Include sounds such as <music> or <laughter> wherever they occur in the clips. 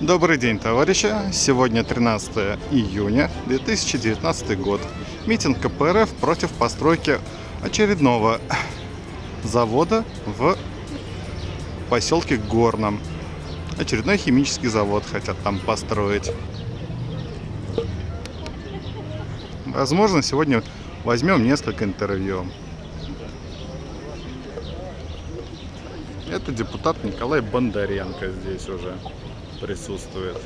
Добрый день, товарищи! Сегодня 13 июня 2019 год. Митинг КПРФ против постройки очередного завода в поселке Горном. Очередной химический завод хотят там построить. Возможно, сегодня возьмем несколько интервью. Это депутат Николай Бондаренко здесь уже присутствует.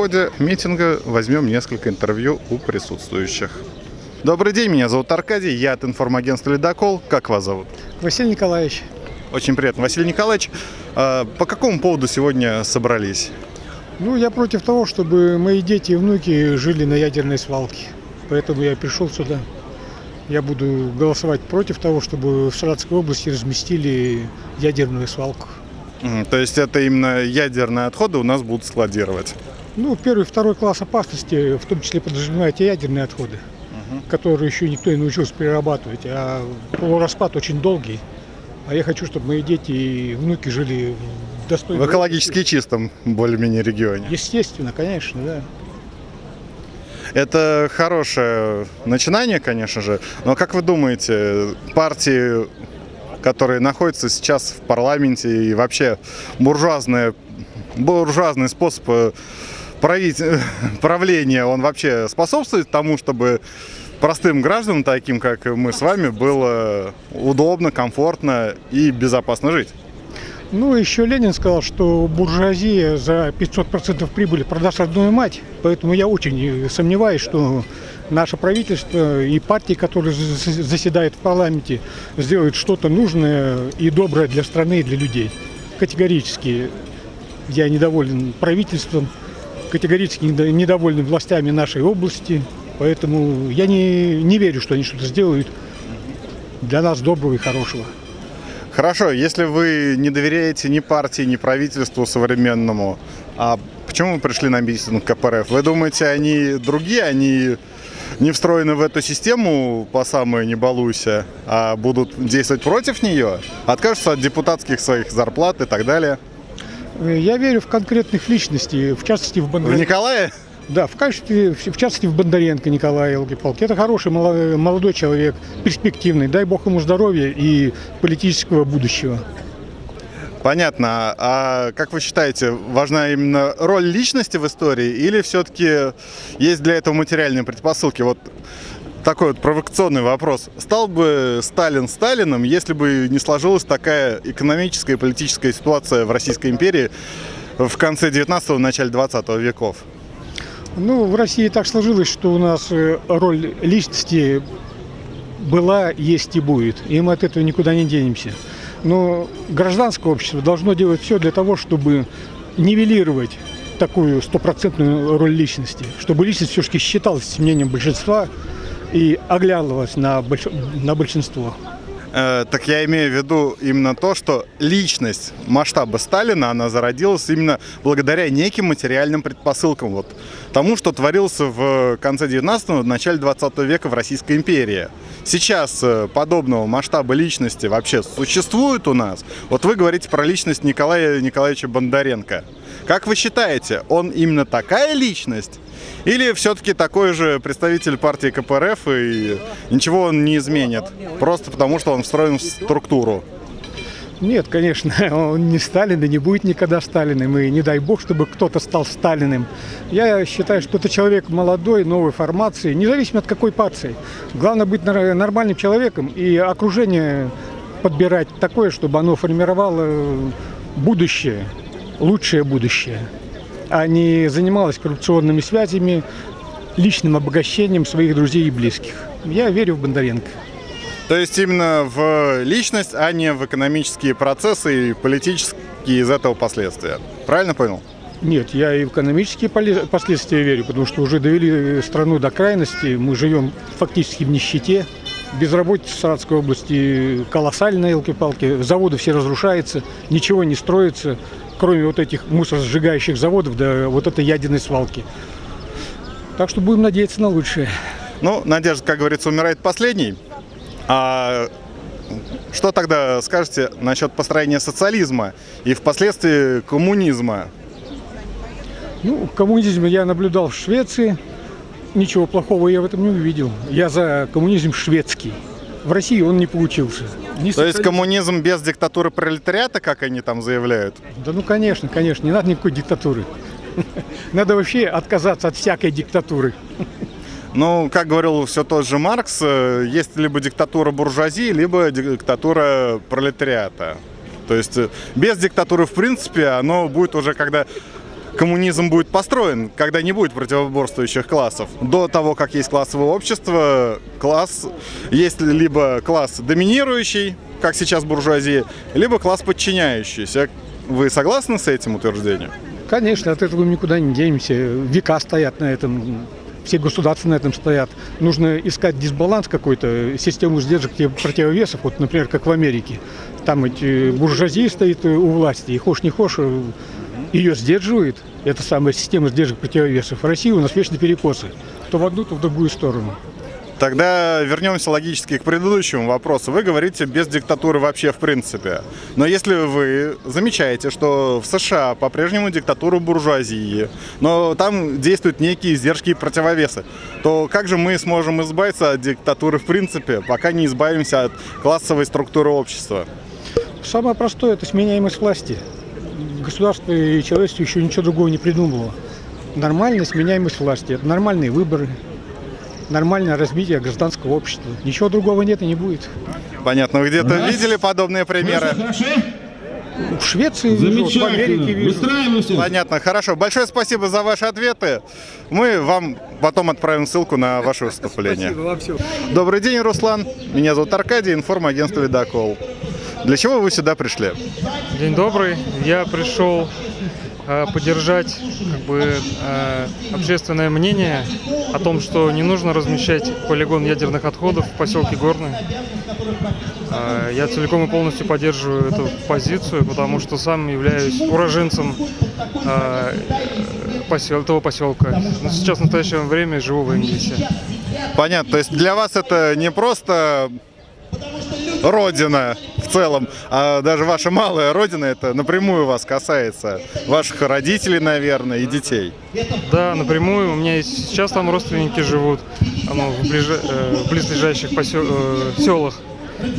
Ходе митинга возьмем несколько интервью у присутствующих. Добрый день, меня зовут Аркадий, я от информагентства «Ледокол». Как вас зовут? Василий Николаевич. Очень приятно. Василий Николаевич, а по какому поводу сегодня собрались? Ну, я против того, чтобы мои дети и внуки жили на ядерной свалке. Поэтому я пришел сюда. Я буду голосовать против того, чтобы в Саратовской области разместили ядерную свалку. То есть это именно ядерные отходы у нас будут складировать? Ну, первый, второй класс опасности, в том числе подразумевает и ядерные отходы, которые еще никто не научился перерабатывать. А распад очень долгий. А я хочу, чтобы мои дети и внуки жили в В достойном... экологически чистом более-менее регионе. Естественно, конечно, да. Это хорошее начинание, конечно же. Но как вы думаете, партии, которые находятся сейчас в парламенте и вообще буржуазная, буржуазный способ <laughs> правления, он вообще способствует тому, чтобы простым гражданам, таким как мы с вами, было удобно, комфортно и безопасно жить? Ну, еще Ленин сказал, что буржуазия за 500% прибыли продаст родную мать. Поэтому я очень сомневаюсь, что наше правительство и партии, которые за- заседают в парламенте, сделают что-то нужное и доброе для страны и для людей. Категорически я недоволен правительством, категорически недо- недоволен властями нашей области. Поэтому я не, не верю, что они что-то сделают для нас доброго и хорошего. Хорошо, если вы не доверяете ни партии, ни правительству современному, а почему вы пришли на митинг КПРФ? Вы думаете, они другие, они не встроены в эту систему по самое не балуйся, а будут действовать против нее? Откажутся от депутатских своих зарплат и так далее? Я верю в конкретных личностей, в частности в В Бондаренко. Николая? Да, в качестве, в частности в Бондаренко Николая Елки-Палки. Это хороший молодой человек, перспективный. Дай бог ему здоровья и политического будущего. Понятно. А как вы считаете, важна именно роль личности в истории или все-таки есть для этого материальные предпосылки? Вот такой вот провокационный вопрос. Стал бы Сталин Сталином, если бы не сложилась такая экономическая и политическая ситуация в Российской империи в конце 19-го, начале 20 веков? Ну, в России так сложилось, что у нас э, роль личности была, есть и будет. И мы от этого никуда не денемся. Но гражданское общество должно делать все для того, чтобы нивелировать такую стопроцентную роль личности. Чтобы личность все-таки считалась мнением большинства и оглядывалась на, больш- на большинство. Э, так я имею в виду именно то, что личность масштаба Сталина, она зародилась именно благодаря неким материальным предпосылкам. Вот тому, что творилось в конце 19-го, начале 20 века в Российской империи. Сейчас э, подобного масштаба личности вообще существует у нас? Вот вы говорите про личность Николая Николаевича Бондаренко. Как вы считаете, он именно такая личность? Или все-таки такой же представитель партии КПРФ и ничего он не изменит? Просто потому, что он встроен в структуру. Нет, конечно, <laughs> он не Сталин и не будет никогда Сталиным. И не дай бог, чтобы кто-то стал Сталиным. Я считаю, что это человек молодой, новой формации, независимо от какой партии. Главное быть нормальным человеком и окружение подбирать такое, чтобы оно формировало будущее, лучшее будущее, а не занималось коррупционными связями, личным обогащением своих друзей и близких. Я верю в Бондаренко. То есть именно в личность, а не в экономические процессы и политические из этого последствия. Правильно понял? Нет, я и в экономические последствия верю, потому что уже довели страну до крайности. Мы живем фактически в нищете. Безработица в Саратовской области колоссальная, елки-палки. Заводы все разрушаются, ничего не строится, кроме вот этих мусоросжигающих заводов, да вот этой ядерной свалки. Так что будем надеяться на лучшее. Ну, надежда, как говорится, умирает последней. А что тогда скажете насчет построения социализма и впоследствии коммунизма? Ну, коммунизм я наблюдал в Швеции. Ничего плохого я в этом не увидел. Я за коммунизм шведский. В России он не получился. Не То есть коммунизм без диктатуры пролетариата, как они там заявляют? Да ну конечно, конечно, не надо никакой диктатуры. <laughs> Надо вообще отказаться от всякой диктатуры. Ну, как говорил все тот же Маркс, э, есть либо диктатура буржуазии, либо диктатура пролетариата. То есть э, без диктатуры, в принципе, оно будет уже, когда коммунизм будет построен, когда не будет противоборствующих классов. До того, как есть классовое общество, класс есть либо класс доминирующий, как сейчас буржуазия, либо класс подчиняющийся. Вы согласны с этим утверждением? Конечно, от этого никуда не денемся. Века стоят на этом все государства на этом стоят. Нужно искать дисбаланс какой-то, систему сдержек противовесов, вот, например, как в Америке. Там эти буржуазия стоит у власти, и хошь не хошь, ее сдерживает, эта самая система сдержек противовесов. В России у нас вечно перекосы, то в одну, то в другую сторону. Тогда вернемся логически к предыдущему вопросу. Вы говорите без диктатуры вообще в принципе. Но если вы замечаете, что в США по-прежнему диктатура буржуазии, но там действуют некие издержки и противовесы, то как же мы сможем избавиться от диктатуры в принципе, пока не избавимся от классовой структуры общества? Самое простое – это сменяемость власти. Государство и человечество еще ничего другого не придумывало. Нормальная сменяемость власти – это нормальные выборы, нормальное развитие гражданского общества. Ничего другого нет и не будет. Понятно. Вы где-то видели подобные примеры? В Швеции вижу, в Америке вижу. Понятно, хорошо. Большое спасибо за ваши ответы. Мы вам потом отправим ссылку на ваше выступление. Спасибо вам все. Добрый день, Руслан. Меня зовут Аркадий, информагентство «Ледокол». Для чего вы сюда пришли? День добрый. Я пришел Э, поддержать как бы, э, общественное мнение о том, что не нужно размещать полигон ядерных отходов в поселке Горный. Э, я целиком и полностью поддерживаю эту позицию, потому что сам являюсь уроженцем посел, этого поселка. Но сейчас в настоящее время живу в Индии. Понятно. То есть для вас это не просто родина целом, а даже ваша малая родина, это напрямую вас касается, ваших родителей, наверное, и детей. Да, напрямую. У меня сейчас там родственники живут в, ближ... э, в близлежащих посел... э, селах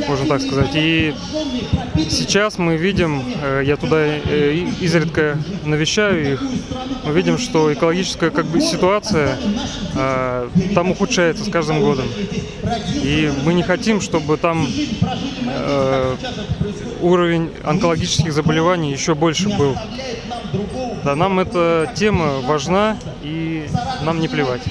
можно так сказать. И сейчас мы видим, э, я туда э, изредка навещаю их, мы видим, что экологическая как бы ситуация э, там ухудшается с каждым годом. И мы не хотим, чтобы там уровень онкологических заболеваний еще больше был. Да, нам эта тема важна, и нам не плевать.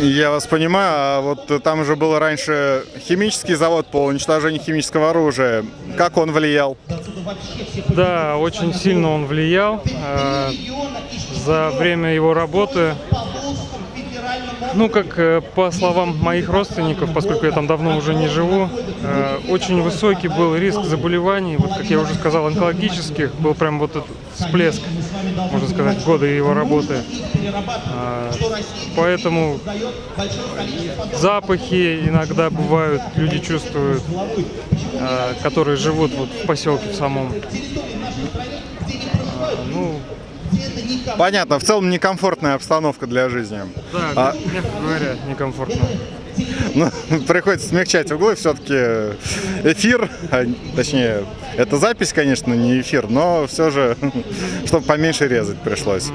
Я вас понимаю, а вот там же был раньше химический завод по уничтожению химического оружия. Как он влиял? Да, очень сильно он влиял. Э, за время его работы ну, как э, по словам моих родственников, поскольку я там давно уже не живу, э, очень высокий был риск заболеваний, вот как я уже сказал, онкологических, был прям вот этот всплеск, можно сказать, года его работы. А, поэтому запахи иногда бывают, люди чувствуют, которые живут вот в поселке в самом. Ну, Понятно, в целом некомфортная обстановка для жизни. Да, а... мягко говоря, некомфортно. Ну, <laughs> приходится смягчать углы, все-таки эфир, а, точнее, это запись, конечно, не эфир, но все же, <laughs> чтобы поменьше резать пришлось.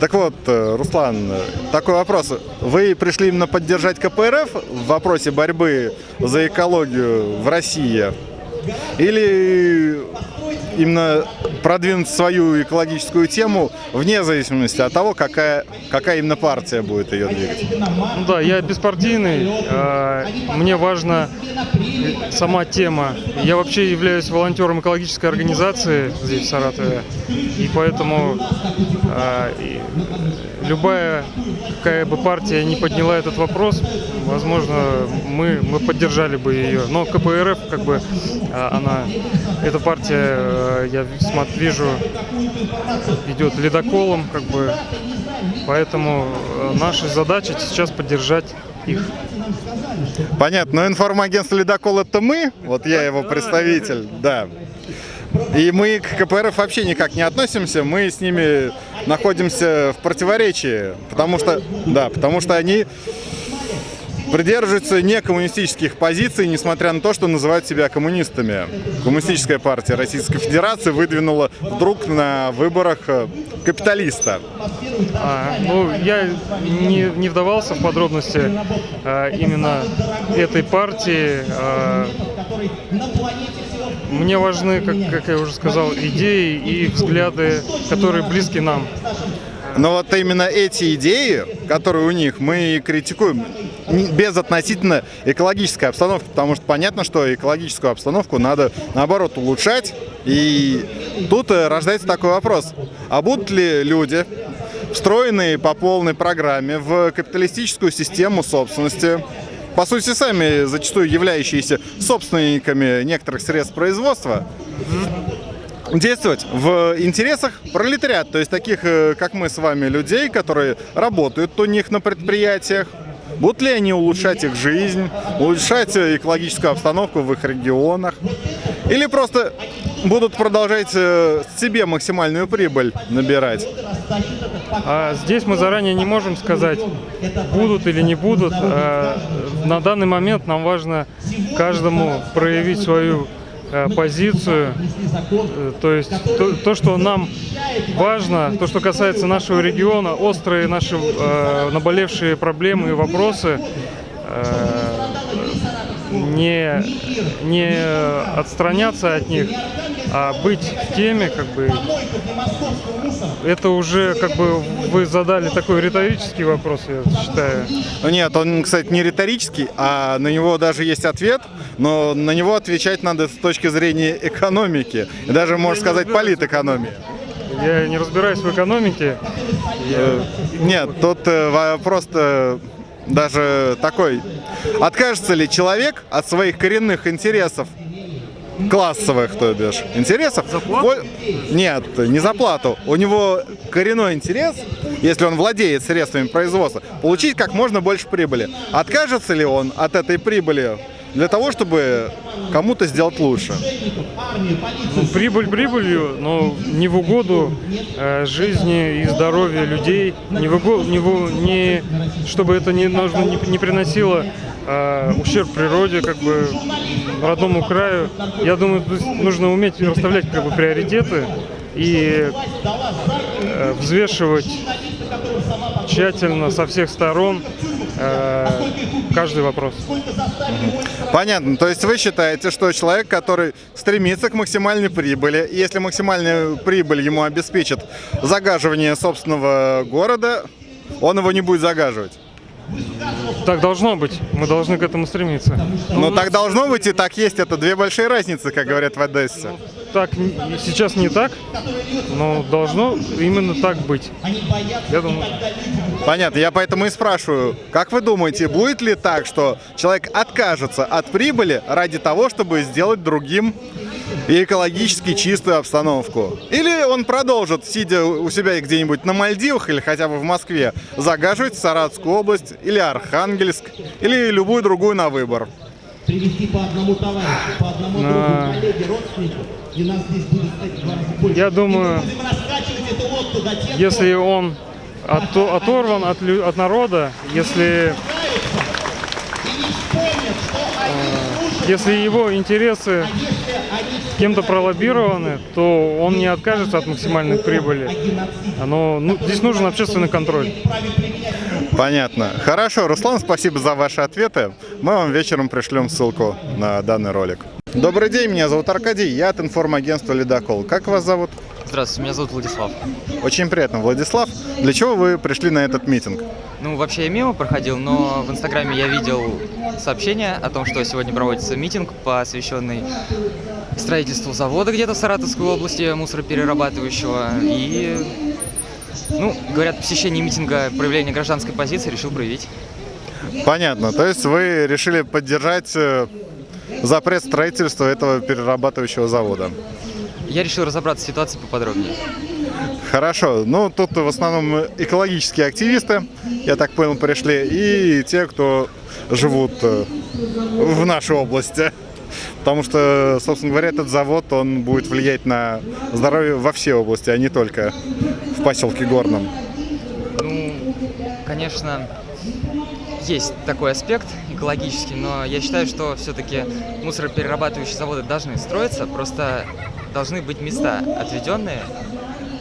Так вот, э, Руслан, такой вопрос. Вы пришли именно поддержать КПРФ в вопросе борьбы за экологию в России? Или именно продвинуть свою экологическую тему вне зависимости от того, какая, какая именно партия будет ее двигать. Ну да, я беспартийный. А, мне важно сама тема. Я вообще являюсь волонтером экологической организации здесь, в Саратове. И поэтому а, любая какая бы партия не подняла этот вопрос, возможно, мы, мы поддержали бы ее. Но КПРФ, как бы, а, она, эта партия, я смотр- вижу, идет ледоколом, как бы. Поэтому э, наша задача сейчас поддержать их. Понятно, но информагентство «Ледокол» — это мы, вот я его представитель, да. И мы к КПРФ вообще никак не относимся, мы с ними находимся в противоречии, потому что, да, потому что они придерживаются не коммунистических позиций, несмотря на то, что называют себя коммунистами. Коммунистическая партия Российской Федерации выдвинула вдруг на выборах э, капиталиста. А, ну, я не, не вдавался в подробности а, именно этой партии. А, мне важны, как, как я уже сказал, идеи и взгляды, которые близки нам. Но вот именно эти идеи, которые у них, мы критикуем без относительно экологической обстановки, потому что понятно, что экологическую обстановку надо, наоборот, улучшать. И тут э, рождается такой вопрос. А будут ли люди, встроенные по полной программе в капиталистическую систему собственности, по сути, сами зачастую являющиеся собственниками некоторых средств производства, действовать в интересах пролетариата, то есть таких, э, как мы с вами, людей, которые работают у них на предприятиях. Будут ли они улучшать их жизнь, улучшать э, экологическую обстановку в их регионах? Или просто будут продолжать э, себе максимальную прибыль набирать? А здесь мы заранее не можем сказать, будут или не будут. А на данный момент нам важно каждому проявить свою позицию. Э, То есть то, то, что нам важно, то, что касается нашего региона, острые наши э, наболевшие проблемы и вопросы, э, не, не отстраняться от них, а быть в теме, как бы, это уже, как бы, вы задали такой риторический вопрос, я считаю. Ну, Нет, он, кстати, не риторический, а на него даже есть ответ, но на него отвечать надо с точки зрения экономики, и даже, можно сказать, политэкономии. Я не разбираюсь в экономике. Я- Нет, тут э, вопрос-то даже такой. Откажется ли человек от своих коренных интересов? Классовых, то бишь, интересов? Во- Нет, не за плату. У него коренной интерес, если он владеет средствами производства, получить как можно больше прибыли. Откажется ли он от этой прибыли для того, чтобы кому-то сделать лучше? Ну, прибыль прибылью, но не в угоду э, жизни и здоровья людей, не в угоду, не, в не- чтобы это не, нужно, не, не приносило э, ущерб природе, как бы родному краю. Я думаю, нужно уметь расставлять как бы приоритеты и э, взвешивать тщательно со всех сторон э, каждый вопрос. Понятно. То есть вы считаете, что человек, который стремится к максимальной прибыли, если максимальная прибыль ему обеспечит загаживание собственного города, он его не будет загаживать. Так должно быть. Мы должны к этому стремиться. Но так должно быть и так есть. Это две большие разницы, как говорят в Одессе. Так сейчас не так, но должно именно так быть. Я думаю, Понятно. Я поэтому и спрашиваю, как вы думаете, будет ли так, что человек откажется от прибыли ради того, чтобы сделать другим и экологически чистую обстановку? Или он продолжит, сидя у себя где-нибудь на Мальдивах или хотя бы в Москве, загаживать Саратовскую область или Архангельск или любую другую на выбор? привести по одному товарищу, по одному другу, А. коллеге, родственнику, и нас здесь будет кстати, в два раза больше. я думаю, Будем раскачивать эту лодку до тех если он ото- оторван от, лю- от народа, если, э, если его интересы кем-то пролоббированы, то он не откажется от максимальной прибыли. Но ну, здесь нужен общественный контроль. Понятно. Хорошо, Руслан, спасибо за ваши ответы. Мы вам вечером пришлем ссылку на данный ролик. Добрый день, меня зовут Аркадий, я от информагентства «Ледокол». Как вас зовут? Здравствуйте, меня зовут Владислав. Очень приятно, Владислав. Для чего вы пришли на этот митинг? Ну, вообще я мимо проходил, но в Инстаграме я видел сообщение о том, что сегодня проводится митинг, посвященный строительству завода где-то в Саратовской области, мусороперерабатывающего. И, ну, говорят, посещение митинга, проявление гражданской позиции решил проявить. Понятно. То есть вы решили поддержать э, запрет строительства этого перерабатывающего завода? Я решил разобраться в ситуации поподробнее. Хорошо. Ну, тут в основном экологические активисты, я так понял, пришли, и те, кто живут э, в нашей области. Потому что, собственно говоря, этот завод, он будет влиять на здоровье во всей области, а не только в поселке Горном. Ну, конечно, есть такой аспект экологический, но я считаю, что все-таки мусороперерабатывающие заводы должны строиться, просто должны быть места отведенные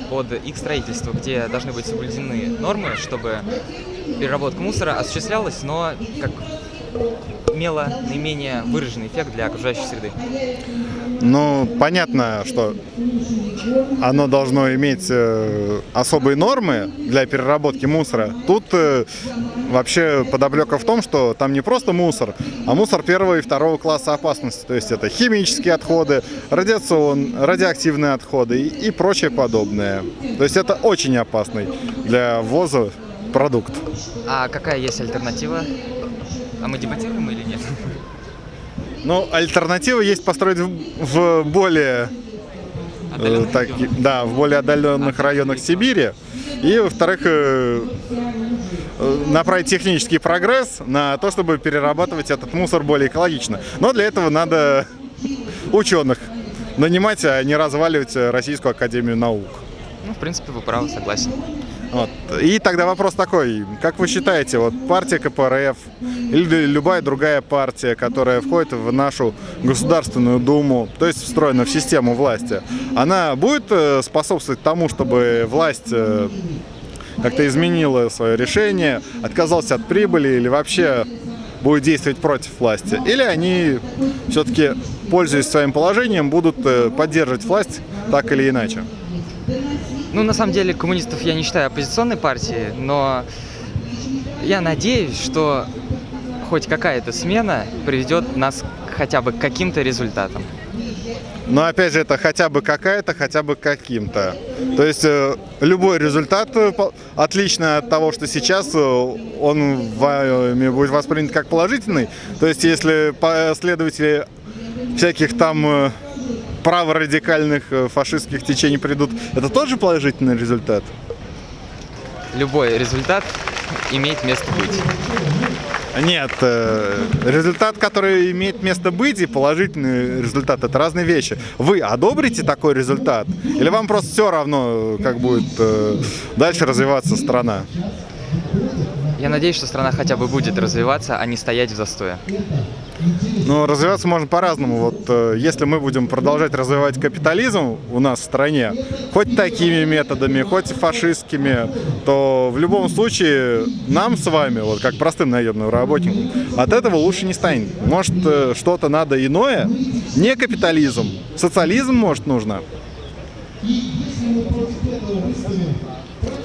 под их строительство, где должны быть соблюдены нормы, чтобы переработка мусора осуществлялась, но как имела наименее выраженный эффект для окружающей среды. Ну, понятно, что оно должно иметь э, особые нормы для переработки мусора. Тут э, вообще подоблека в том, что там не просто мусор, а мусор первого и второго класса опасности. То есть это химические отходы, радиацион, радиоактивные отходы и, и прочее подобное. То есть это очень опасный для ввоза продукт. А какая есть альтернатива? А мы дебатируем или нет? Ну, альтернатива есть построить в, в более э, так, да, в более отдаленных районах Сибири. И, во-вторых, э, э, направить технический прогресс на то, чтобы перерабатывать этот мусор более экологично. Но для этого надо ученых нанимать, а не разваливать Российскую Академию Наук. Ну, в принципе, вы правы, согласен. Вот. И тогда вопрос такой, как вы считаете, вот партия КПРФ или любая другая партия, которая входит в нашу Государственную Думу, то есть встроена в систему власти, она будет э, способствовать тому, чтобы власть э, как-то изменила свое решение, отказалась от прибыли или вообще будет действовать против власти? Или они все-таки, пользуясь своим положением, будут э, поддерживать власть так или иначе? Ну, на самом деле, коммунистов я не считаю оппозиционной партией, но я надеюсь, что хоть какая-то смена приведет нас хотя бы к каким-то результатам. Но опять же, это хотя бы какая-то, хотя бы каким-то. То есть э, любой результат э, отличный от того, что сейчас, э, он вами будет воспринят как положительный. То есть если последователи всяких там праворадикальных э, фашистских течений придут, это тоже положительный результат? Любой результат имеет место быть. Нет, э, результат, который имеет место быть, и положительный результат это разные вещи. Вы одобрите такой результат? Или вам просто все равно, как будет э, дальше развиваться страна? Я надеюсь, что страна хотя бы будет развиваться, а не стоять в застое. Ну, развиваться можно по-разному. Вот э, если мы будем продолжать развивать капитализм у нас в стране, хоть такими методами, хоть фашистскими, то в любом случае нам с вами, вот как простым наемным работникам, от этого лучше не станет. Может, э, что-то надо иное? Не капитализм. Социализм, может, нужно?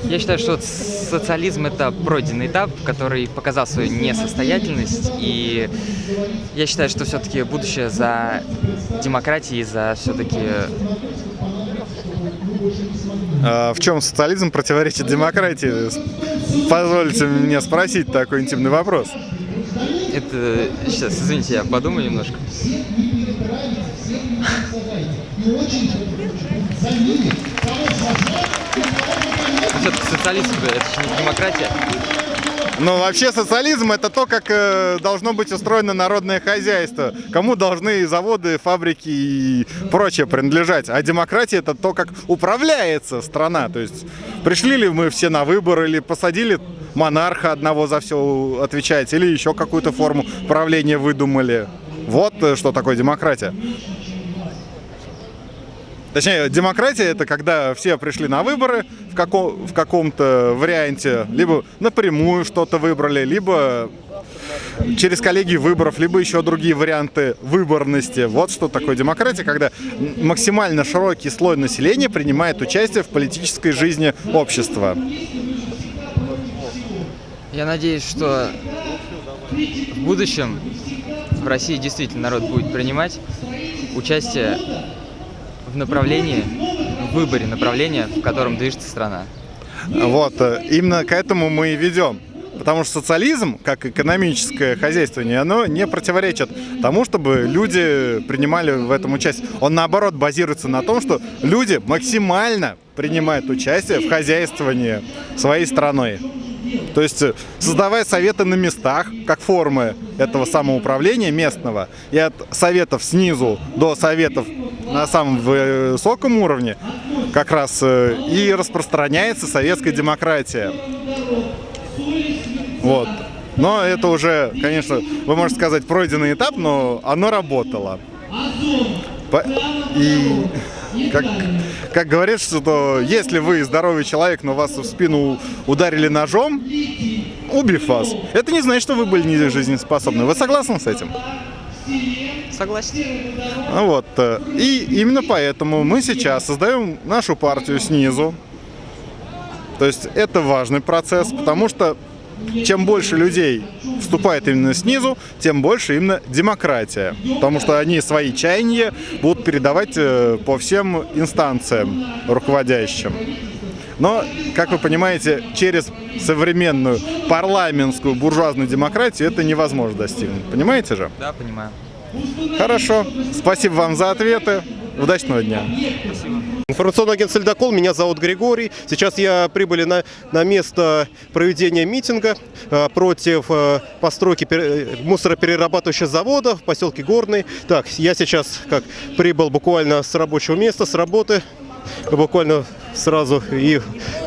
Я считаю, что социализм это пройденный этап, который показал свою несостоятельность, и я считаю, что все-таки будущее за демократией, за все-таки А в чем социализм противоречит демократии? Позвольте мне спросить такой интимный вопрос. это сейчас, извините, я подумаю немножко. Все-таки социализм это же не демократия. Ну, вообще социализм это то, как э, должно быть устроено народное хозяйство. Кому должны заводы, фабрики и прочее принадлежать. А демократия это то, как управляется страна. То есть пришли ли мы все на выборы или посадили монарха одного за все отвечать, или еще какую-то форму правления выдумали. Вот э, что такое демократия. Точнее, демократия это когда все пришли на выборы в, каком, в каком-то варианте, либо напрямую что-то выбрали, либо через коллегию выборов, либо еще другие варианты выборности. Вот что такое демократия, когда максимально широкий слой населения принимает участие в политической жизни общества. Я надеюсь, что в будущем в России действительно народ будет принимать участие в направлении, в выборе направления, в котором движется страна. Вот, э, именно к этому мы и ведем. Потому что социализм, как экономическое хозяйствование, оно не противоречит тому, чтобы люди принимали в этом участие. Он, наоборот, базируется на том, что люди максимально принимают участие в хозяйствовании своей страной. То есть э, создавая советы на местах, как формы этого самоуправления местного, и от советов снизу до советов на самом высоком уровне, как раз э, и распространяется советская демократия. Вот. Но это уже, конечно, вы можете сказать, пройденный этап, но оно работало. И как, как говорится, что если вы здоровый человек, но вас в спину ударили ножом, убив вас, это не значит, что вы были не жизнеспособны. Вы согласны с этим? Согласен. Ну Вот. э, И именно поэтому мы сейчас создаем нашу партию снизу. То есть это важный процесс, потому что чем больше людей вступает именно снизу, тем больше именно демократия. Потому что они свои чаяния будут передавать э, по всем инстанциям руководящим. Но, как вы понимаете, через современную парламентскую буржуазную демократию это невозможно достигнуть. Понимаете же? Да, понимаю. Хорошо. Спасибо вам за ответы. Удачного дня. Информационный агентство «Ледокол», меня зовут Григорий. Сейчас я прибыли на, на место проведения митинга э, против э, постройки пере- э, мусороперерабатывающего завода в поселке Горный. Так, я сейчас как прибыл буквально с рабочего места, с работы, буквально сразу и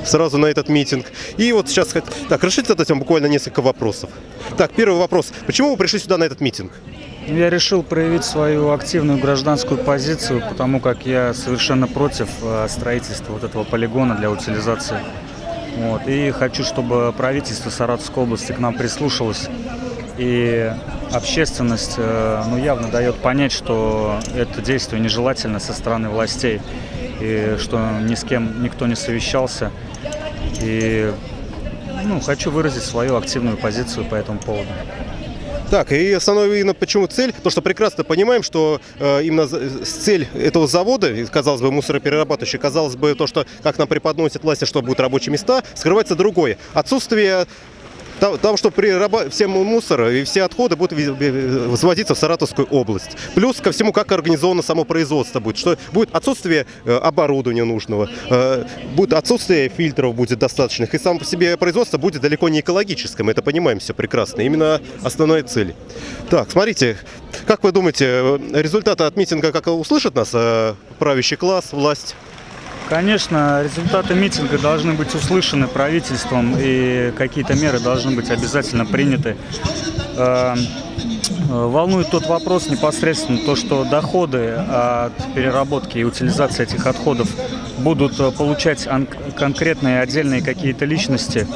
сразу на этот митинг. И вот сейчас, так, решите задать вам буквально несколько вопросов. Так, первый вопрос. Почему вы пришли сюда на этот митинг? Я решил проявить свою активную гражданскую позицию, потому как я совершенно против э, строительства вот этого полигона для утилизации. Вот. И хочу, чтобы правительство Саратовской области к нам прислушалось. И общественность э, ну, явно дает понять, что это действие нежелательно со стороны властей. И что ни с кем никто не совещался. И ну, хочу выразить свою активную позицию по этому поводу. Так, и основная именно почему цель? Потому что прекрасно понимаем, что э, именно цель этого завода, казалось бы, мусороперерабатывающий, казалось бы, то, что как нам преподносят власти, что будут рабочие места, скрывается другое. Отсутствие того, того, что при раба- все мусор и все отходы будут возводиться в Саратовскую область. Плюс ко всему, как организовано само производство будет. Что будет отсутствие э, оборудования нужного, э, будет отсутствие фильтров будет достаточных. И само по себе производство будет далеко не экологическим. Это понимаем все прекрасно. Именно основная цель. Так, смотрите, как вы думаете, э, результаты от митинга как услышат нас правящий класс, власть? Конечно, результаты митинга должны быть услышаны правительством и какие-то меры должны быть обязательно приняты. Э, э, Волнует тот вопрос непосредственно, то, что доходы от переработки и утилизации этих отходов будут э, получать конкретные отдельные какие-то личности.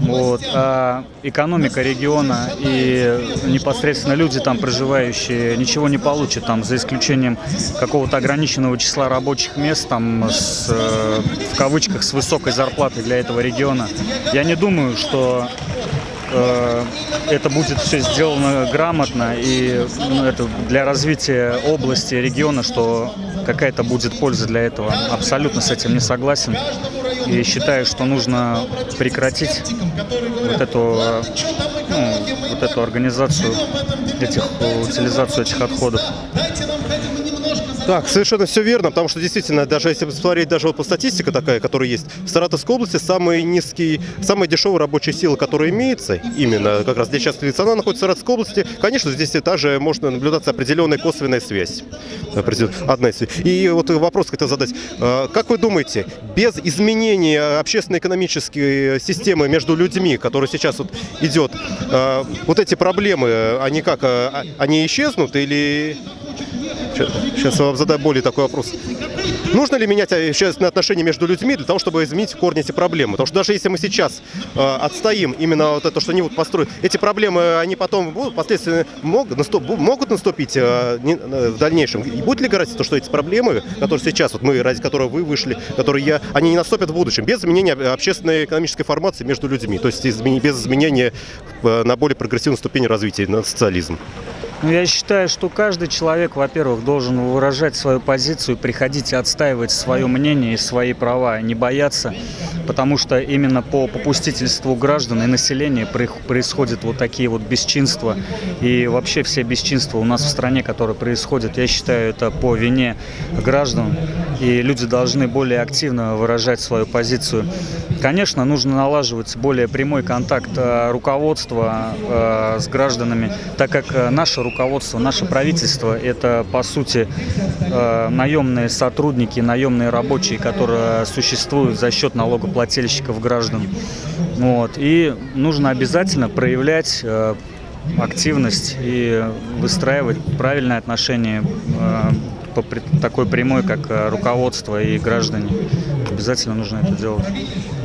Вот. А экономика региона и непосредственно люди там проживающие ничего не получат, там, за исключением какого-то ограниченного числа рабочих мест, там, с, э, в кавычках, с высокой зарплатой для этого региона. Я не думаю, что э, это будет все сделано грамотно и ну, это для развития области, региона, что какая-то будет польза для этого. Абсолютно с этим не согласен. И считаю, что нужно прекратить вот эту, ну, вот эту организацию этих, утилизацию этих отходов. Так, совершенно все верно, потому что действительно, даже если посмотреть даже вот по статистике такая, которая есть, в Саратовской области самый низкий, самая дешевая рабочая сила, которая имеется, именно как раз здесь сейчас она находится в Саратовской области, конечно, здесь также можно наблюдаться определенная косвенная связь. Одна из- И вот вопрос хотел задать. А, Как вы думаете, без изменения общественно-экономической системы между людьми, которая сейчас вот идет, а, вот эти проблемы, они как, а, они исчезнут или Сейчас вам задаю более такой вопрос. Нужно ли менять общественные отношения между людьми для того, чтобы изменить в эти проблемы? Потому что даже если мы сейчас э, отстоим именно вот это, что они вот построят, эти проблемы, они потом будут, последствия могут, наступ, могут наступить э, не, в дальнейшем. И будет ли гарантия, что эти проблемы, которые сейчас, вот мы, ради которых вы вышли, которые я, они не наступят в будущем, без изменения общественной экономической формации между людьми, то есть без изменения на более прогрессивную ступень развития, на социализм? Ну, я считаю, что каждый человек, во-первых, должен выражать свою позицию, приходить и отстаивать свое мнение и свои права, не бояться, потому что именно по попустительству граждан и населения происходят вот такие вот бесчинства. И вообще все бесчинства у нас в стране, которые происходят, я считаю, это по вине граждан. И люди должны более активно выражать свою позицию. Конечно, нужно налаживать более прямой контакт э, руководства э, с гражданами, так как э, наше руководство, наше правительство – это, по сути, э, наемные сотрудники, наемные рабочие, которые существуют за счет налогоплательщиков граждан. Вот. И нужно обязательно проявлять э, активность и выстраивать правильное отношение э, по такой прямой, как руководство и граждане. Обязательно нужно это делать.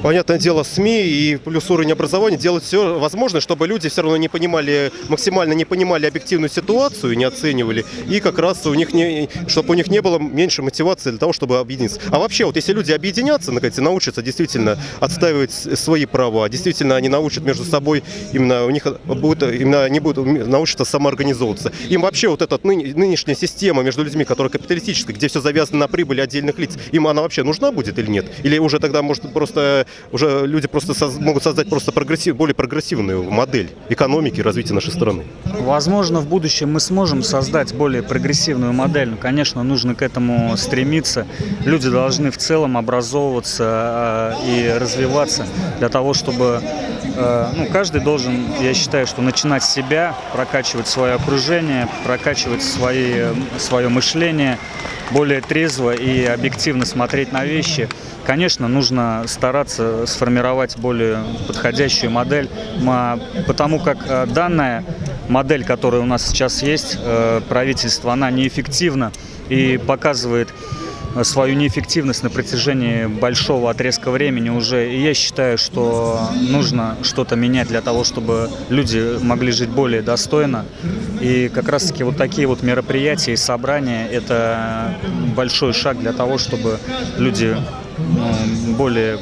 Понятное дело, СМИ и плюс уровень образования делают все возможное, чтобы люди все равно не понимали, максимально не понимали объективную ситуацию, не оценивали, и как раз у них не, чтобы у них не было меньше мотивации для того, чтобы объединиться. А вообще, вот если люди объединятся, наконец, и научатся действительно отстаивать свои права, действительно они научат между собой, именно у них будет, именно они будут научатся самоорганизовываться. Им вообще вот эта ныне- нынешняя система между людьми, которая капиталистическая, где все завязано на прибыли отдельных лиц, им она вообще нужна будет или нет? Или уже тогда может просто уже люди просто соз- могут создать просто прогрессив, более прогрессивную модель экономики развития нашей страны? Возможно, в будущем мы сможем создать более прогрессивную модель. Но, конечно, нужно к этому стремиться. Люди должны в целом образовываться э, и развиваться для того, чтобы э, ну, каждый должен, я считаю, что начинать с себя, прокачивать свое окружение, прокачивать свои, свое мышление, более трезво и объективно смотреть на вещи. Конечно, нужно стараться сформировать более подходящую модель, потому как э, данная модель, которая у нас сейчас есть, э, правительство, она неэффективна и показывает свою неэффективность на протяжении большого отрезка времени уже. И я считаю, что нужно что-то менять для того, чтобы люди могли жить более достойно. И как раз-таки вот такие вот мероприятия и собрания – это большой шаг для того, чтобы люди ну, более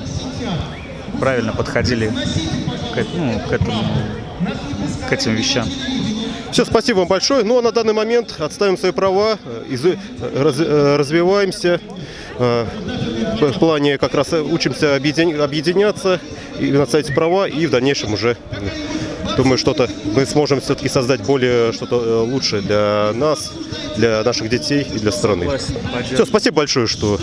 правильно подходили к, ну, к этому, к этим вещам. Все, спасибо вам большое. Ну а на данный момент отставим свои права, э, изу- э, раз- э, развиваемся. В плане как раз учимся объедин- объединяться и отставить права, и в дальнейшем уже думаю, что-то мы сможем все-таки создать более что-то лучшее для нас, для наших детей и для страны. Все, спасибо большое, что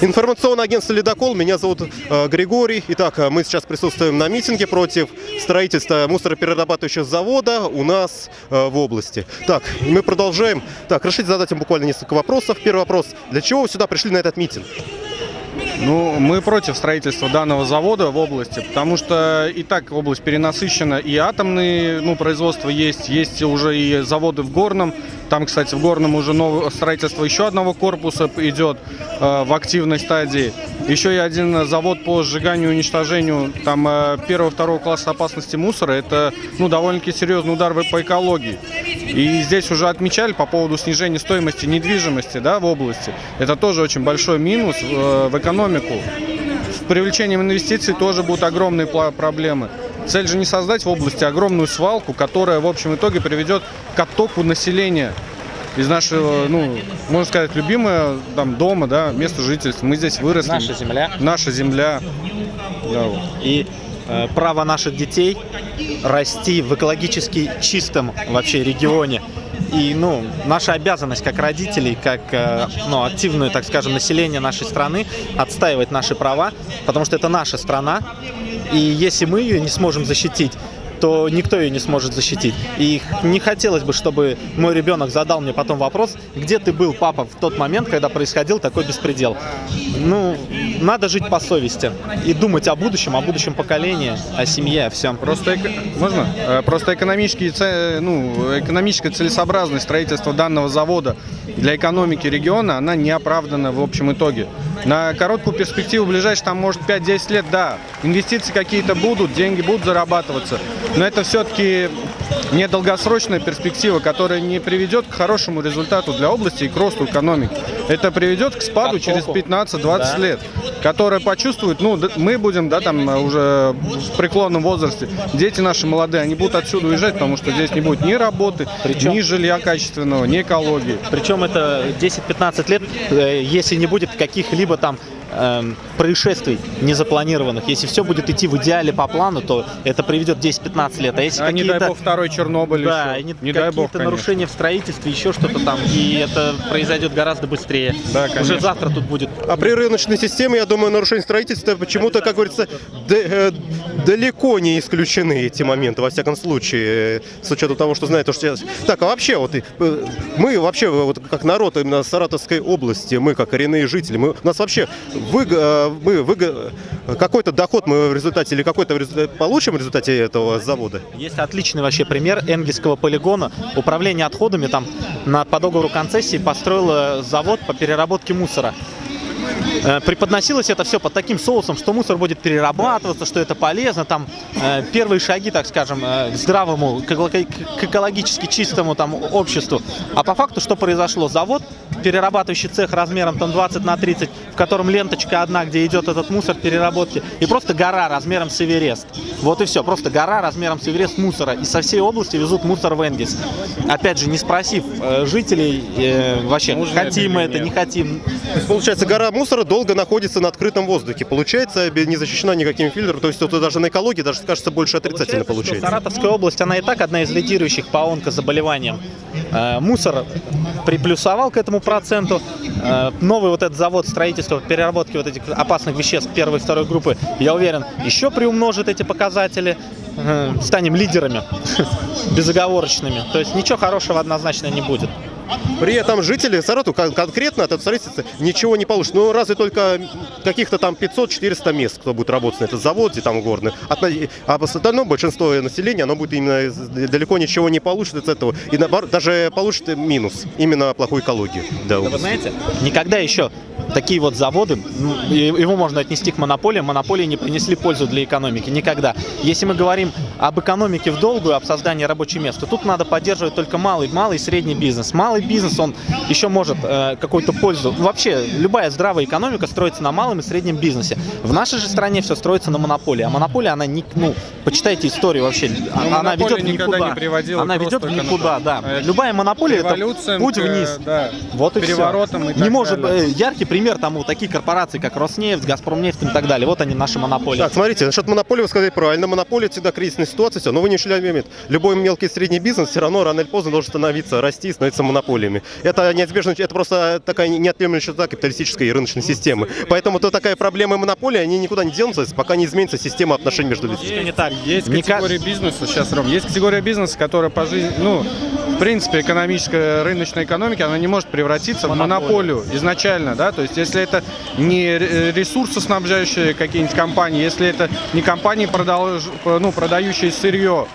Информационное агентство «Ледокол». Меня зовут э, Григорий. Итак, э, мы сейчас присутствуем на митинге против строительства мусороперерабатывающего завода у нас э, в области. Так, мы продолжаем. Так, разрешите задать вам буквально несколько вопросов. Первый вопрос. Для чего вы сюда пришли на этот митинг? Ну, мы против строительства данного завода в области, потому что и так область перенасыщена, и атомные ну, производства есть, есть уже и заводы в Горном. Там, кстати, в Горном уже новое строительство еще одного корпуса идет э, в активной стадии. Еще и один завод по сжиганию и уничтожению там э, первого-второго класса опасности мусора. Это ну, довольно-таки серьезный удар по экологии. И здесь уже отмечали по поводу снижения стоимости недвижимости да, в области. Это тоже очень большой минус э, в экономику. С привлечением инвестиций тоже будут огромные проблемы. Цель же не создать в области огромную свалку, которая в общем итоге приведет к оттоку населения из нашего, ну, можно сказать, любимое там дома, да, место жительства. Мы здесь выросли. Наша земля. Наша земля. Да, вот. И э, право наших детей расти в экологически чистом вообще регионе. И, ну, наша обязанность как родителей, как, э, ну, активное, так скажем, население нашей страны отстаивать наши права, потому что это наша страна. И если мы ее не сможем защитить, то никто ее не сможет защитить. И не хотелось бы, чтобы мой ребенок задал мне потом вопрос, где ты был, папа, в тот момент, когда происходил такой беспредел. Ну, надо жить по совести и думать о будущем, о будущем поколении, о семье, о всем. Просто, можно? Э, Просто экономические, це- ну, экономическая целесообразность строительства данного завода для экономики региона, она не оправдана в общем итоге. На короткую перспективу, ближайшие там, может, 5-10 лет, да, инвестиции какие-то будут, деньги будут зарабатываться, но это все-таки не долгосрочная перспектива, которая не приведет к хорошему результату для области и к росту экономики. Это приведет к спаду через оттоку. 15-20 Да. лет, которая почувствует, ну, мы будем, да, там э, уже в преклонном возрасте, дети наши молодые, они будут отсюда уезжать, потому что здесь не будет ни работы, Причем- ни жилья качественного, ни экологии. Причем это 10-15 лет, э, если не будет каких-либо там эм, происшествий незапланированных. Если все будет идти в идеале по плану, то это приведет 10-15 лет. А если А не дай какие-то бог второй Чернобыль да, еще. не, Не дай бог, какие-то конечно. нарушения в строительстве, еще что-то там, и это произойдет гораздо быстрее. Да, Уже конечно. завтра тут будет А при рыночной системе, я думаю, нарушение строительства почему-то, как говорится, д- э, далеко не исключены эти моменты, во всяком случае, э, с учетом того, что знает, то, что сейчас... Так, а вообще, вот э, мы вообще, вот как народ именно Саратовской области, мы как коренные жители, мы, у нас вообще выго- э, мы выго- какой-то доход мы в результате или какой-то получим в результате этого завода? Есть отличный вообще пример Энгельского полигона. Управление отходами там на, по договору концессии построило завод по переработке мусора. Э, Преподносилось это все под таким соусом, что мусор будет перерабатываться, что это полезно, там э, первые шаги, так скажем, э, к здравому, к эко- к экологически чистому там обществу. А по факту что произошло? Завод, перерабатывающий цех размером там 20 на 30, в котором ленточка одна, где идет этот мусор переработки, и просто гора размером с Эверест. Вот и все, просто гора размером с Эверест мусора. И со всей области везут мусор в Энгельс. Опять же, не спросив э, жителей, э, вообще, Нужно хотим мы это это, не нет. хотим. То есть, получается, гора мусора долго находится на открытом воздухе. Получается, не защищена никаким фильтром. То есть, это даже на экологии даже скажется больше отрицательно что получается. Саратовская область, она и так одна из лидирующих по онкозаболеваниям. Э, мусор приплюсовал к этому проценту. Э, новый вот этот завод строительства, переработки вот этих опасных веществ первой и второй группы, я уверен, еще приумножит эти показатели. Э, станем лидерами <laughs> безоговорочными. То есть ничего хорошего однозначно не будет. При этом жители Саратова кон- конкретно от этого строительства ничего не получат. Ну, разве только каких-то там 500-400 мест, кто будет работать на этом заводе, там горный. От А в остальном большинство населения, оно будет именно далеко ничего не получит из этого. И наоборот, даже получит минус, именно плохую экологию. Да вы знаете, никогда еще такие вот заводы, ну, его можно отнести к монополиям, монополии не принесли пользу для экономики. Никогда. Если мы говорим об экономике в долгую, об создании рабочих мест, то тут надо поддерживать только малый, малый и средний бизнес. Малый бизнес, он еще может э, какую-то пользу. Вообще, любая здравая экономика строится на малом и среднем бизнесе. В нашей же стране все строится на монополии. А монополия, она не, ну, почитайте историю вообще, она монополия ведет в никогда никуда. не приводила она ведет никуда, да. экономики. Любая монополия это путь вниз. да, Вот и переворотам и Не может э, яркий пример тому такие корпорации, как Роснефть, Газпромнефть и так далее. Вот они наши монополии. Так, смотрите, насчет монополии вы сказали правильно. Монополия всегда кризисная ситуация, все. Но вы не ушли момент. Любой мелкий и средний бизнес все равно рано или поздно должен становиться, расти и становиться монополиями. Это неизбежно, это просто такая неотъемлемая черта капиталистической и рыночной системы. Поэтому то такая проблема монополии, они никуда не денутся, пока не изменится система отношений между людьми. Всё не так. Есть категория бизнеса, сейчас, Ром, есть категория бизнеса, которая по жизни, ну, в принципе, экономическая, рыночная экономика, она не может превратиться в монополию. изначально, да, то есть если это не ре- ресурсоснабжающие какие-нибудь компании, если это не компании, продаж- ну, продающие сырье,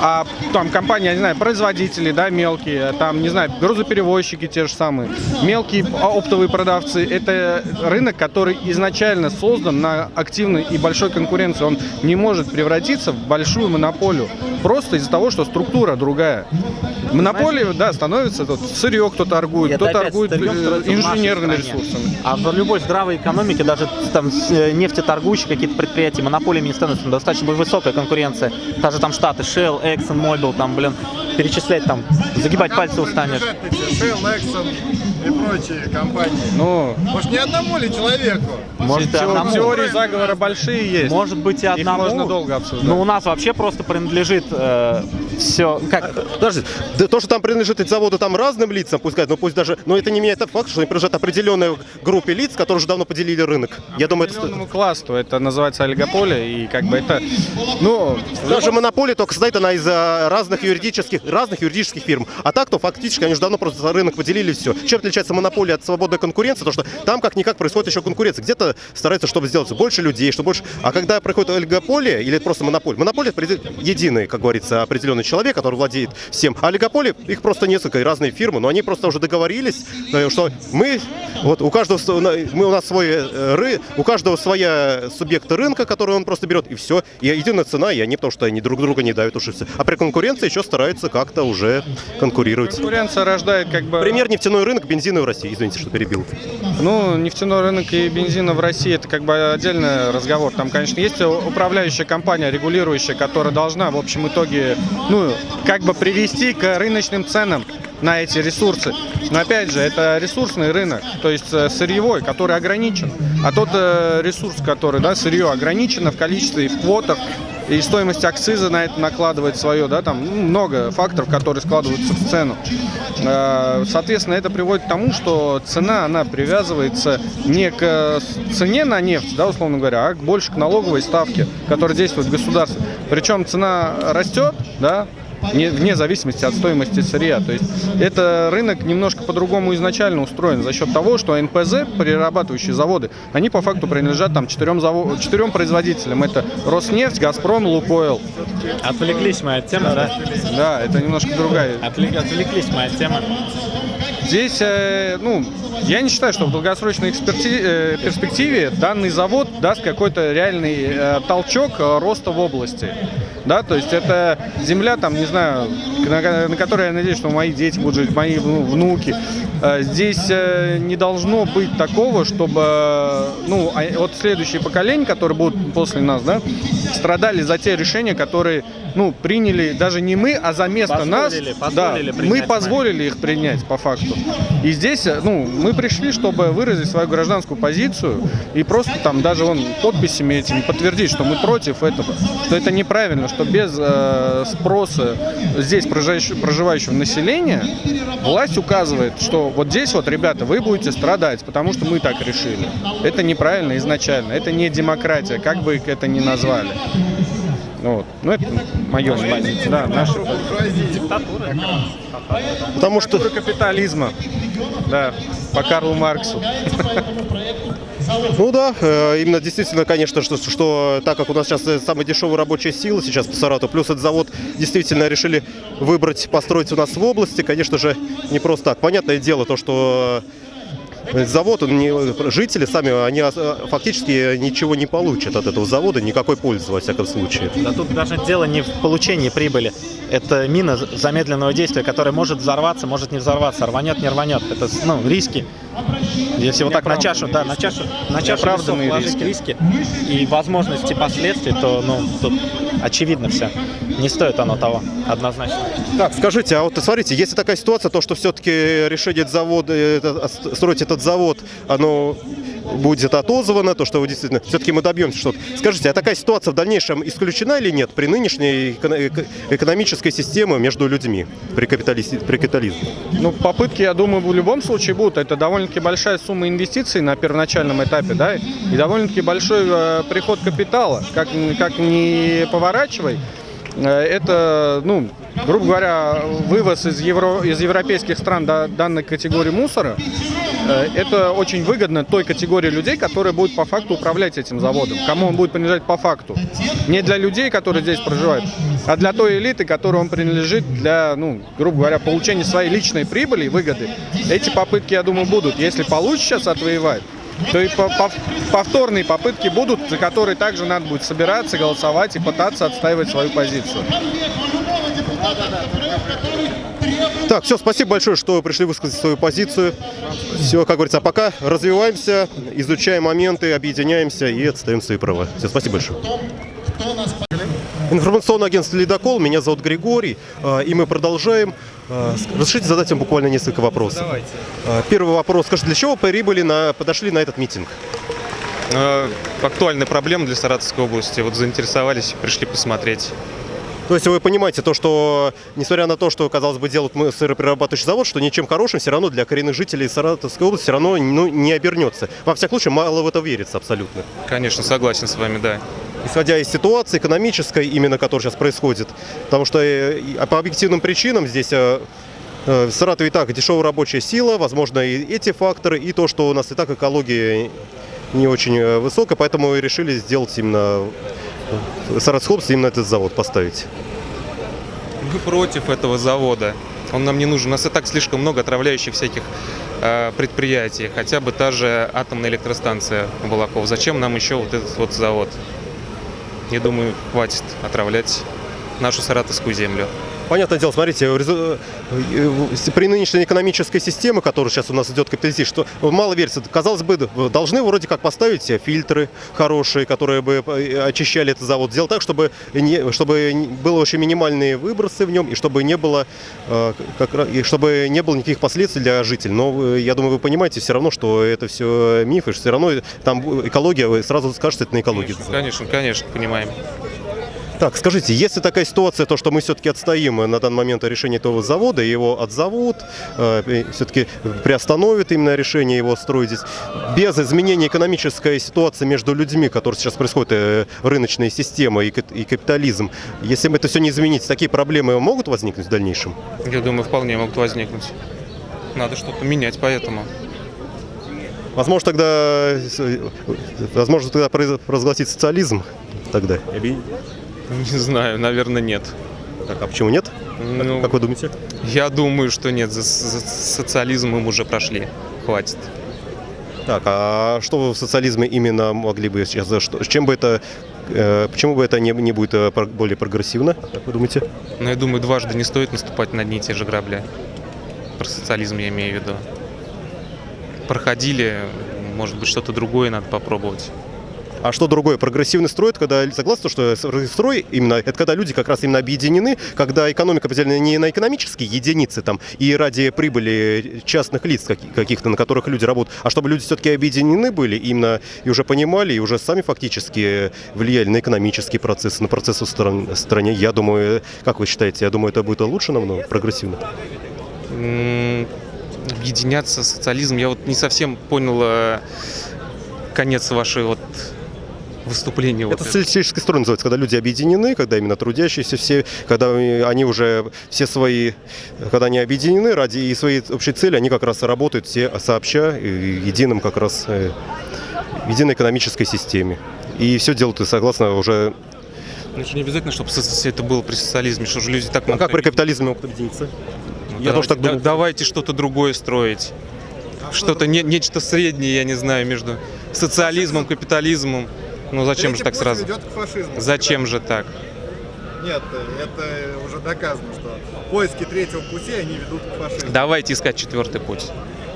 а там компании, я не знаю, производители, да, мелкие, там, не знаю, грузоперевозчики те же самые, мелкие оптовые продавцы, это рынок, который изначально создан на активной и большой конкуренции, он не может превратиться в большую монополию, просто из-за того, что структура другая. Монополия, да, становится, тут сырье кто торгует, И кто это опять торгует э, инженерными ресурсами. А в любой здравой экономике, даже там э, нефтеторгующие какие-то предприятия, монополиями не становятся, достаточно высокая конкуренция. Даже там штаты, Shell, Exxon, Mobil, там, блин, перечислять там, загибать пальцы устанешь. Shell, Exxon и прочие компании. Ну, Может, не одному ли человеку? Может, те- одному. теории заговора большие есть. Может быть и Их одному. можно долго обсуждать. Но у нас вообще просто принадлежит э, все как Подожди, да то, что там принадлежит эти заводы там разным лицам, пускай, но пусть даже, но это не меняет тот факт, что они принадлежат определенной группе лиц, которые уже давно поделили рынок. Я думаю, это... Классу, это называется олигополия, и как бы это, ну, Даже монополия только состоит она из а, разных юридических, разных юридических фирм. А так, то фактически они уже давно просто за рынок поделили все. Чем отличается монополия от свободной конкуренции? То, что там как-никак происходит еще конкуренция. Где-то стараются, чтобы сделать больше людей, чтобы больше... А когда проходит олигополия или просто монополия? Монополия это единый, как говорится, определенный человек, который владеет всем. А олигополия, их просто несколько, разные фирмы, но они просто уже договорились, э, что мы, вот у каждого, мы, у нас свой э, ры, у каждого своя субъекта рынка, который он просто берет, и все. И единая цена, и они, потому что они друг друга не дают все. А при конкуренции еще стараются как-то уже конкурировать. конкуренция рождает как бы... Пример нефтяной рынок, бензина в России. Извините, что перебил. Ну, нефтяной рынок и бензина в России это как бы отдельный разговор. Там, конечно, есть управляющая компания, регулирующая, которая должна в общем итоге, ну, как бы привести к рыночным ценам на эти ресурсы. Но опять же, это ресурсный рынок, то есть э, сырьевой, который ограничен. А тот э, ресурс, который, да, сырье ограничено в количестве и в квотах, и стоимость акциза на это накладывает свое, да, там ну, много факторов, которые складываются в цену. Э, Соответственно, это приводит к тому, что цена, она привязывается не к э, цене на нефть, да, условно говоря, а больше к налоговой ставке, которая действует в государстве. Причем цена растет, да, не- вне зависимости от стоимости сырья. То есть это рынок немножко по-другому изначально устроен за счет того, что НПЗ, перерабатывающие заводы, они по факту принадлежат там четырем, заво- четырем производителям. Это Роснефть, Газпром, Лукойл. отвлеклись мы от темы, да? Да, это немножко другая. Отвлек- отвлеклись мы от темы. Здесь, э, ну, я не считаю, что в долгосрочной эксперти- э, перспективе данный завод даст какой-то реальный э, толчок э, роста в области. Да, то есть это земля, там, не знаю, на, на которой я надеюсь, что мои дети будут жить, мои ну, внуки. Э, Здесь э, не должно быть такого, чтобы, э, ну, а- вот следующие поколения, которые будут после нас, да, страдали за те решения, которые, ну, приняли даже не мы, а за место нас. Позволили- да, позволили мы позволили их принять по факту. И здесь, ну, мы пришли, чтобы выразить свою гражданскую позицию и просто там даже он подписями этими подтвердить, что мы против этого, что это неправильно, что без э, спроса здесь проживающего, проживающего населения власть указывает, что вот здесь вот, ребята, вы будете страдать, потому что мы так решили. Это неправильно изначально, это не демократия, как бы это ни назвали. Вот. ну это мое мнение. Да, наша Потому что... Диктатура капитализма. Да, по Карлу Марксу. <laughs> Ну да, э, именно действительно, конечно, что, что так как у нас сейчас э, самая дешевая рабочая сила сейчас по Саратову, плюс этот завод действительно решили выбрать, построить у нас в области, конечно же, не просто так. Понятное дело, то, что завод, он не, жители сами, они э, фактически ничего не получат от этого завода, никакой пользы, во всяком случае. Да тут даже дело не в получении прибыли. Это мина замедленного действия, которая может взорваться, может не взорваться, рванет, не рванет. Это ну, риски. Если вот так на чашу, да, на чашу, на чашу весов положить риски. и возможности последствий, то ну тут очевидно все. Не стоит оно того, однозначно. Так, скажите, а вот смотрите, если такая ситуация, то что все-таки решение завода, это- строить этот завод, оно будет отозвано, то, что вы действительно, все-таки мы добьемся что-то. Скажите, а такая ситуация в дальнейшем исключена или нет при нынешней эко- эко- экономической системе между людьми при, капиталисти- при капитализме? Ну, попытки, я думаю, в любом случае будут. Это довольно-таки большая сумма инвестиций на первоначальном этапе, да, и довольно-таки большой э, приход капитала. Как, как не поворачивай, э, это, ну, грубо говоря, вывоз из, евро, из европейских стран до данной категории мусора, э, это очень выгодно той категории людей, которые будут по факту управлять этим заводом. Кому он будет принадлежать по факту. Не для людей, которые здесь проживают, а для той элиты, которой он принадлежит для, ну, грубо говоря, получения своей личной прибыли и выгоды. Эти попытки, я думаю, будут. Если получится сейчас отвоевать, то и по- пов- повторные попытки будут, за которые также надо будет собираться, голосовать и пытаться отстаивать свою позицию. Так, все, спасибо большое, что пришли высказать свою позицию. Все, как говорится, а пока развиваемся, изучаем моменты, объединяемся и отстаем свои права. Все, спасибо большое. Информационное агентство «Ледокол», меня зовут Григорий, э, и мы продолжаем. С- Разрешите задать вам буквально несколько вопросов. Э, Первый вопрос. Скажите, для чего прибыли на, подошли на этот митинг? Э, Актуальная проблема для Саратовской области. Вот заинтересовались, пришли посмотреть. То есть вы понимаете то, что несмотря на то, что, казалось бы, делают мы сыроперерабатывающий завод, что ничем хорошим все равно для коренных жителей Саратовской области все равно ну, не обернется. Во всяком случае, мало в это верится абсолютно. Конечно, согласен с вами, да. Исходя из ситуации экономической, именно которая сейчас происходит. Потому что э, и по объективным причинам здесь э, э, в Саратове и так дешевая рабочая сила, возможно, и эти факторы, и то, что у нас и так экология не очень высокая, поэтому и решили сделать именно области именно этот завод поставить. Мы против этого завода. Он нам не нужен. У нас и так слишком много отравляющих всяких э, предприятий. Хотя бы та же атомная электростанция Балаков. Зачем нам еще вот этот вот завод? Я думаю, хватит отравлять нашу саратовскую землю. Понятное дело, смотрите, э, при нынешней экономической системе, которая сейчас у нас идет капитализм, что мало верится, казалось бы, должны вроде как поставить фильтры хорошие, которые бы э, очищали этот завод, сделать так, чтобы, не, чтобы было очень минимальные выбросы в нем, и чтобы не было, э, как, и чтобы не было никаких последствий для жителей. Но я думаю, вы понимаете все равно, что это все миф, и что все равно там экология, вы сразу скажете, это на экологии. Конечно, конечно, понимаем. Так, скажите, если такая ситуация, то что мы все-таки отстоим на данный момент решение этого завода, его отзовут, все-таки приостановят именно решение его строить здесь, без изменения экономической ситуации между людьми, которые сейчас происходит, э, рыночная система и и капитализм, если мы это все не изменить, такие проблемы могут возникнуть в дальнейшем? Я думаю, вполне могут возникнуть. Надо что-то менять поэтому. Возможно, тогда, э, возможно, тогда произ- провозгласить социализм тогда? <laughs> Не знаю, наверное, нет. Так, а почему нет? Ну, Как вы думаете? Я думаю, что нет. За, за социализм мы уже прошли. Хватит. Так, а что вы в социализме именно могли бы сейчас, с чем бы это, э, почему бы это не, не будет э, более прогрессивно, как вы думаете? Но я думаю, дважды не стоит наступать на одни и те же грабли. Про социализм я имею в виду. Проходили, может быть, что-то другое надо попробовать. А что другое? Прогрессивный строй, это когда, согласно, что строй именно, это когда люди как раз именно объединены, когда экономика поделена не на экономические единицы там и ради прибыли частных лиц каки- каких-то, на которых люди работают, а чтобы люди все-таки объединены были именно и уже понимали, и уже сами фактически влияли на экономические процессы, на процессы в стран- стране. Я думаю, как вы считаете, я думаю, это будет лучше намного, прогрессивно? Объединяться, социализм. Я вот не совсем понял э, конец вашей вот выступления. вот Это социалистический строй называется, когда люди объединены, когда именно трудящиеся все, когда они уже все свои, когда они объединены ради и своей общей цели, они как раз работают все сообща, единым как раз, э, в единой экономической системе. И все делают и согласно уже... Ну, это не обязательно, чтобы это было при социализме, что же люди так А могут как при капитализме могут объединиться? Ну, Я тоже так давайте- думаю. да- Давайте что-то другое строить. Что-то, не- нечто среднее, я не знаю, между социализмом, капитализмом. Ну зачем же так сразу? ведет к фашизму. Зачем же так? Нет, это уже доказано, что поиски третьего пути, они ведут к фашизму. Давайте искать четвертый путь.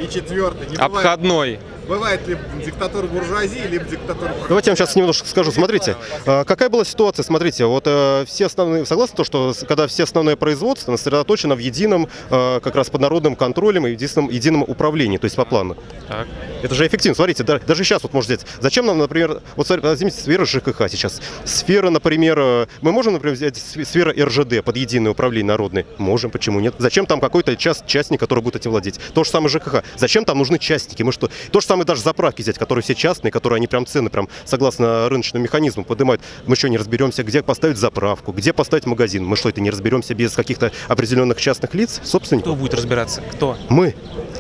И четвертый. Не Обходной. бывает либо диктатура буржуазии, либо диктатура Давайте я вам сейчас немножко скажу. Смотрите, э, какая была ситуация? Смотрите, вот э, все основные, согласны то, что когда все основное производство сосредоточено в едином, э, как раз под народным контролем и едином, едином управлении, то есть по плану. Так. Это же эффективно. Смотрите, да- даже сейчас вот можно взять. Зачем нам, например, вот возьмите сферу ЖКХ сейчас. Сфера, например, мы можем, например, взять сф- сфера РЖД под единое управление народное? Можем, почему нет? Зачем там какой-то час, частник, который будет этим владеть? То же самое ЖКХ. Зачем там нужны частники? Мы что? То же самое даже заправки взять, которые все частные, которые они прям цены прям согласно рыночному механизму поднимают. Мы что, не разберемся, где поставить заправку, где поставить магазин? Мы что, это не разберемся без каких-то определенных частных лиц, собственников? Кто будет разбираться? Кто? Мы.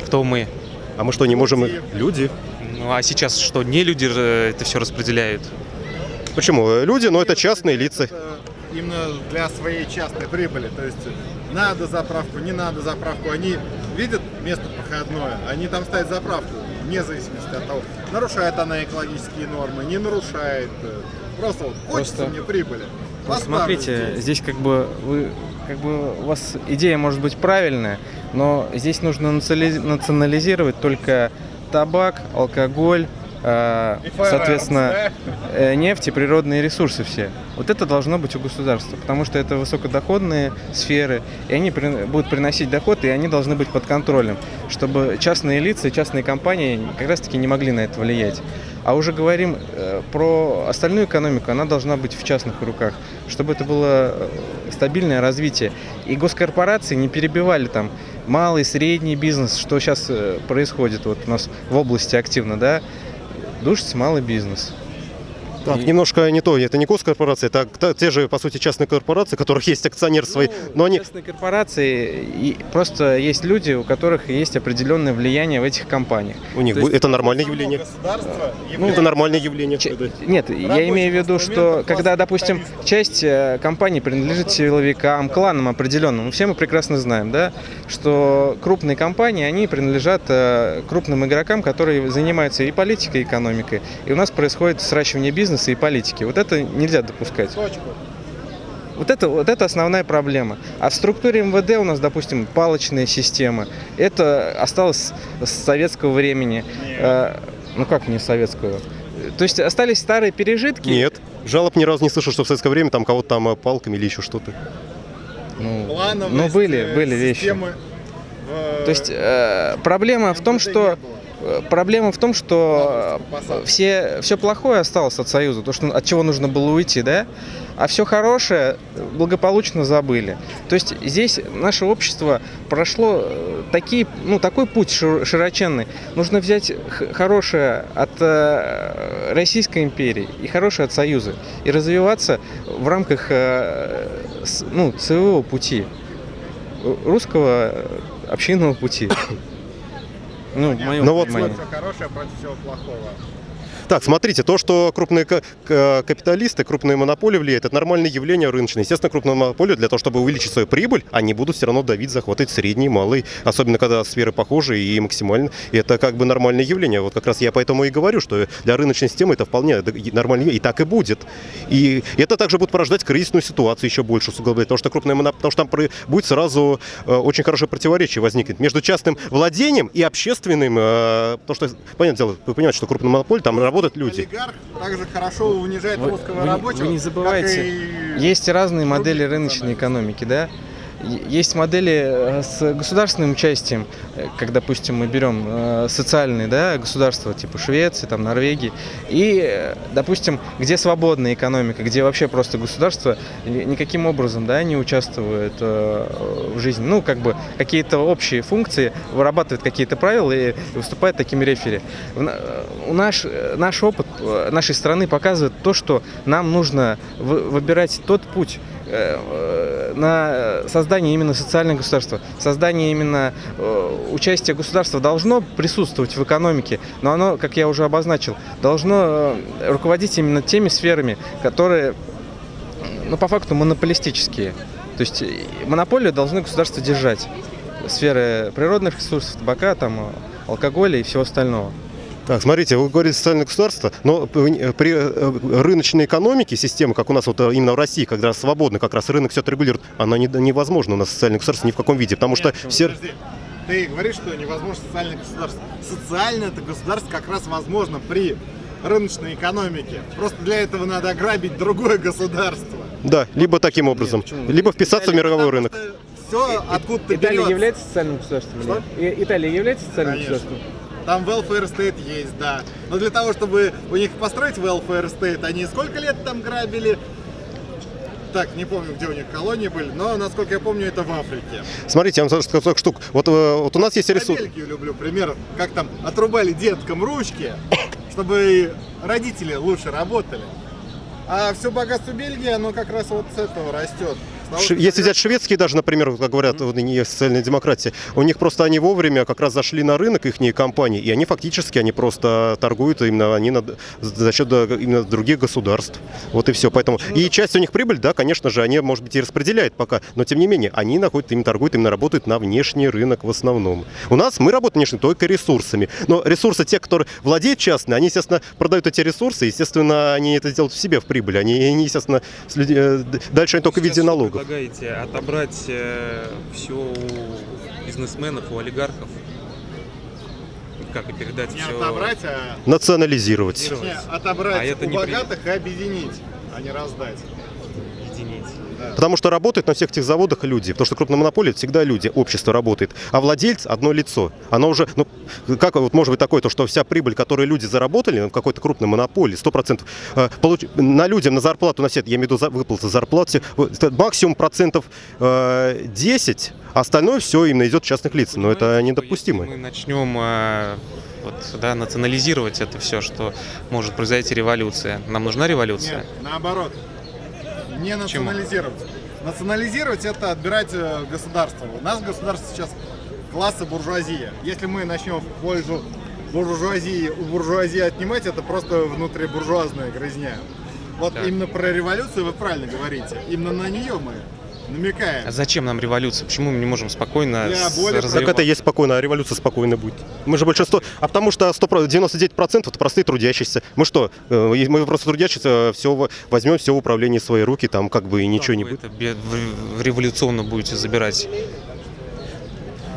Кто мы? А мы что, не можем... Люди. Ну а сейчас что, не люди это все распределяют? Почему? Люди, но это частные лица. именно для своей частной прибыли. То есть надо заправку, не надо заправку. Они видят место проходное, они там ставят заправку, вне зависимости от того, нарушает она экологические нормы, не нарушает. Просто вот хочется Просто- мне прибыли. Ну, смотрите, здесь. здесь как бы вы, как бы у вас идея может быть правильная, но здесь нужно национализировать только табак, алкоголь, э, соответственно, э, нефть и природные ресурсы все. Вот это должно быть у государства, потому что это высокодоходные сферы, и они будут приносить доход, и они должны быть под контролем, чтобы частные лица и частные компании как раз-таки не могли на это влиять. А уже говорим э, про остальную экономику, она должна быть в частных руках, чтобы это было э, стабильное развитие. И госкорпорации не перебивали там малый, средний бизнес, что сейчас происходит вот у нас в области активно, да, душится малый бизнес. Так, немножко не то, это не госкорпорации, это та- те же, по сути, частные корпорации, у которых есть акционер свой, но они... Частные корпорации, и просто есть люди, у которых есть определенное влияние в этих компаниях. У них есть- это нормальное явление. Ну, это нормальное явление. Нет, я имею в виду, что когда, допустим, часть э, компаний принадлежит силовикам, кланам определенным, все мы прекрасно знаем, да, что крупные компании, они принадлежат э, крупным игрокам, которые занимаются и политикой, и экономикой. И у нас происходит сращивание бизнеса и политики. Вот это нельзя допускать. Вот это, вот это основная проблема. А в структуре МВД у нас, допустим, палочная система. Это осталось с советского времени. Э, ну как не советского? То есть остались старые пережитки. Нет. Жалоб ни разу не слышал, что в советское время там кого-то там э, палками или еще что-то. Ну, ну были, были вещи. То есть э, проблема в том, что э, проблема в том, что э, все, все плохое осталось от Союза, то, что, от чего нужно было уйти, да, а все хорошее благополучно забыли. То есть здесь наше общество прошло э, такие, ну, такой путь шир- широченный. Нужно взять хорошее от э, Российской империи и хорошее от Союза и развиваться в рамках э, с- ну, своего пути, русского э, общинного пути. Ну, в моем вот понимании. хорошее против всего плохого. Так, смотрите, то, что крупные ка- ка- капиталисты, крупные монополии влияют, это нормальное явление рыночное. Естественно, крупные монополии для того, чтобы увеличить свою прибыль, они будут все равно давить, захватывать средний, малый, особенно когда сферы похожи и максимально. Это как бы нормальное явление. Вот как раз я поэтому и говорю, что для рыночной системы это вполне нормально, и так и будет. И это также будет порождать кризисную ситуацию еще больше усугублять, потому что крупные моноп- потому что там будет сразу э, очень хорошее противоречие возникнет между частным владением и общественным, э, потому что, понятное дело, вы понимаете, что крупная монополия, там работают люди. Олигарх также хорошо унижает Вы, русского вы не- рабочего. вы не забывайте, и есть разные модели рыночной экономики, да? Есть модели э, с государственным участием, э, как, допустим, мы берем э, социальные да, государства, типа Швеции, там, Норвегии, и, допустим, где свободная экономика, где вообще просто государство ни- никаким образом да, не участвует в жизни. Ну, как бы какие-то общие функции, вырабатывает какие-то правила и выступает таким рефери. Наш, наш опыт нашей страны показывает то, что нам нужно вы- выбирать тот путь, на создание именно социального государства, создание именно э, участия государства должно присутствовать в экономике, но оно, как я уже обозначил, должно э, руководить именно теми сферами, которые, ну, по факту, монополистические. То есть э, монополию должны государства держать. Сферы природных ресурсов, табака, там, э, алкоголя и всего остального. Так, смотрите, вы говорите социальное государство, но при при, э, рыночной экономике, системы, как у нас вот э, именно в России, когда свободно как раз рынок все это регулирует, она не, невозможна у нас социальное государство ни в каком виде, потому что все... Подожди. Ты говоришь, что невозможно социальное государство. Социальное это государство как раз возможно при рыночной экономике. Просто для этого надо ограбить другое государство. Да, либо таким образом, либо вписаться в мировой рынок. Все откуда-то Италия берется. является социальным государством? Что? нет? Италия является социальным Конечно. государством? Там welfare state есть, да. Но для того, чтобы у них построить welfare state, они сколько лет там грабили? Так, не помню, где у них колонии были, но, насколько я помню, это в Африке. Смотрите, я вам скажу сколько штук. Вот, э, вот у нас есть Я ресурс. Бельгию люблю, пример, как там отрубали деткам ручки, <coughs> чтобы родители лучше работали. А все богатство Бельгии, оно как раз вот с этого растет. Если взять шведские даже, например, как говорят, вот не социальная демократия, у них просто они вовремя как раз зашли на рынок их компании, и они фактически они просто торгуют именно они над- за счет да, именно других государств. Вот и все. Поэтому и часть у них прибыль, да, конечно же, они, может быть, и распределяют пока, но тем не менее они находят, им торгуют, именно работают на внешний рынок в основном. У нас мы работаем внешне только ресурсами, но ресурсы те, которые владеют частные, они, естественно, продают эти ресурсы, естественно, они это делают в себе в прибыль, они, естественно, с людьми- э, дальше они только в виде налогов. Предлагаете отобрать все у бизнесменов, у олигархов? как и передать Не все. отобрать, а Национализировать. точнее, отобрать А это у не при- богатых и объединить, а не раздать. Потому что работают на всех этих заводах люди. Потому что крупная монополия это всегда люди, общество работает. А владелец одно лицо. Оно уже, ну, как вот может быть такое, то, что вся прибыль, которую люди заработали в какой-то крупной монополии, 100%, э, получ... на людям на зарплату, на все, это, я имею в виду за- выплаты зарплат, все, вот это максимум процентов э, 10, а остальное все именно идет частных лиц. Но это Понимаете, что недопустимо. Если мы начнем э, вот, да, национализировать это все, что может произойти революция. Нам нужна революция? Нет, наоборот. Не национализировать. Национализировать это отбирать э, государство. У нас государство сейчас класса буржуазия. Если мы начнем в пользу буржуазии, у буржуазии отнимать, это просто внутрибуржуазная грызня. Вот Так. именно про революцию вы правильно говорите. Именно на нее мы намекаем. А зачем нам революция? Почему мы не можем спокойно более- Так это и есть спокойно, а революция спокойно будет. Мы же большинство... А потому что 100, 99% это простые трудящиеся. Мы что, э, мы просто трудящиеся все возьмем все в управление в свои руки, там как бы и ничего не будет. это революционно будете забирать.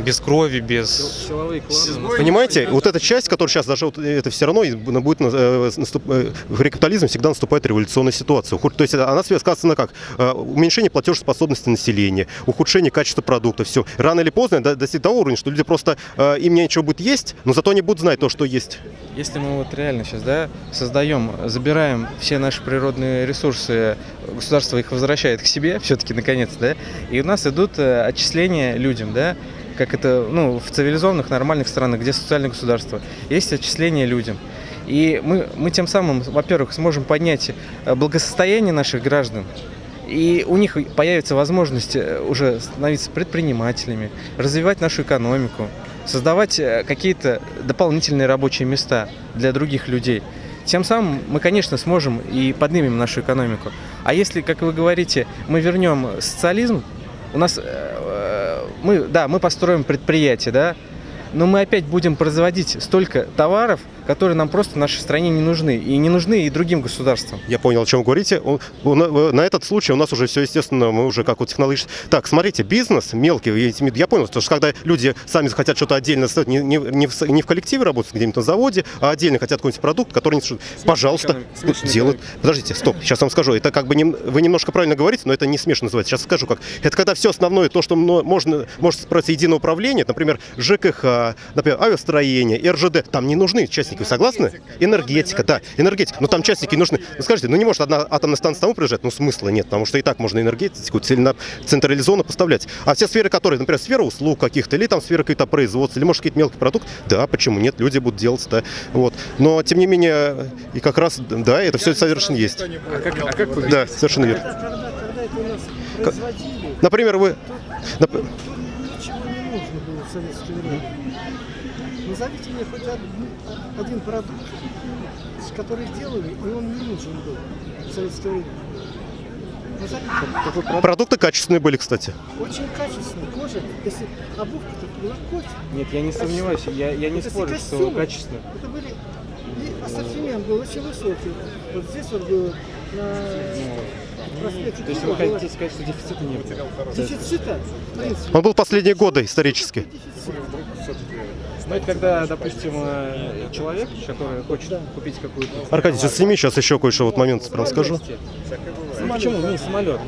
Без крови, без... Силовые кланы. Понимаете, вот эта часть, которая сейчас даже вот это все равно будет э, наступ- э, в капитализме всегда наступает революционная ситуация. То есть она сказана как э, уменьшение платежеспособности населения, ухудшение качества продукта, все. Рано или поздно до- достигнет того уровня, что люди просто э, им нечего будет есть, но зато они будут знать то, что есть. Если мы вот реально сейчас, да, создаем, забираем все наши природные ресурсы, государство их возвращает к себе, все-таки наконец, да, и у нас идут э, отчисления людям, да, как это, ну, в цивилизованных, нормальных странах, где социальное государство, есть отчисления людям. И мы, мы тем самым, во-первых, сможем поднять э, благосостояние наших граждан, и у них появится возможность э, уже становиться предпринимателями, развивать нашу экономику, создавать э, какие-то дополнительные рабочие места для других людей. Тем самым мы, конечно, сможем и поднимем нашу экономику. А если, как вы говорите, мы вернем социализм, у нас, мы, да, мы построим предприятие, да, но мы опять будем производить столько товаров, которые нам просто нашей стране не нужны. И не нужны и другим государствам. Я понял, о чем вы говорите. На этот случай у нас уже все, естественно, мы уже как вот технологически... Так, смотрите, бизнес мелкий, я понял, что когда люди сами захотят что-то отдельно сделать, не, не, не в, не в коллективе работать где-нибудь на заводе, а отдельно хотят какой-нибудь продукт, который что- пожалуйста, экономика, смешанная делают. Подождите, стоп, сейчас вам скажу. Это как бы нем- вы немножко правильно говорите, но это не смешно называется. Сейчас скажу как. Это когда все основное, то, что можно, может справиться единое управление, например, ЖКХ, например, авиастроение, РЖД, там не нужны участники, вы согласны? Энергетика, да, энергетика. Но там частники нужны. Ну скажите, ну не может одна атомная станция тому приезжать, ну смысла нет, потому что и так можно энергетику централизованно поставлять. А все сферы, которые, например, сфера услуг каких-то, или там сфера каких-то производства, или может какие-то мелкие продукты, да, почему нет, люди будут делать, да. Вот. Но тем не менее, и как раз, да, это все совершенно есть. А как, а как вы Да, совершенно верно. Когда, когда это у нас К- производили, Например, вы... нап- то ничего не нужно было в советское время. Назовите мне хоть один, один продукт, который делали, и он не нужен был в советское время. Назовите. Продукты качественные были, кстати. Очень качественный. Кожа, если обувка-то была кофе. Нет, я не сомневаюсь, я, я не эти спорю, что костюмы, качественно. Это были... И ассортимент был очень высокий. Вот здесь вот было на проспекте То есть вы хотите сказать, что дефицита не было? Дефицита. Он был последние годы исторически. Ну, это когда, допустим, э, человек, который хочет купить какую-то... Аркадий, сейчас сними, сейчас еще кое-что вот момент прям скажу. Ну, почему? Не, самолет.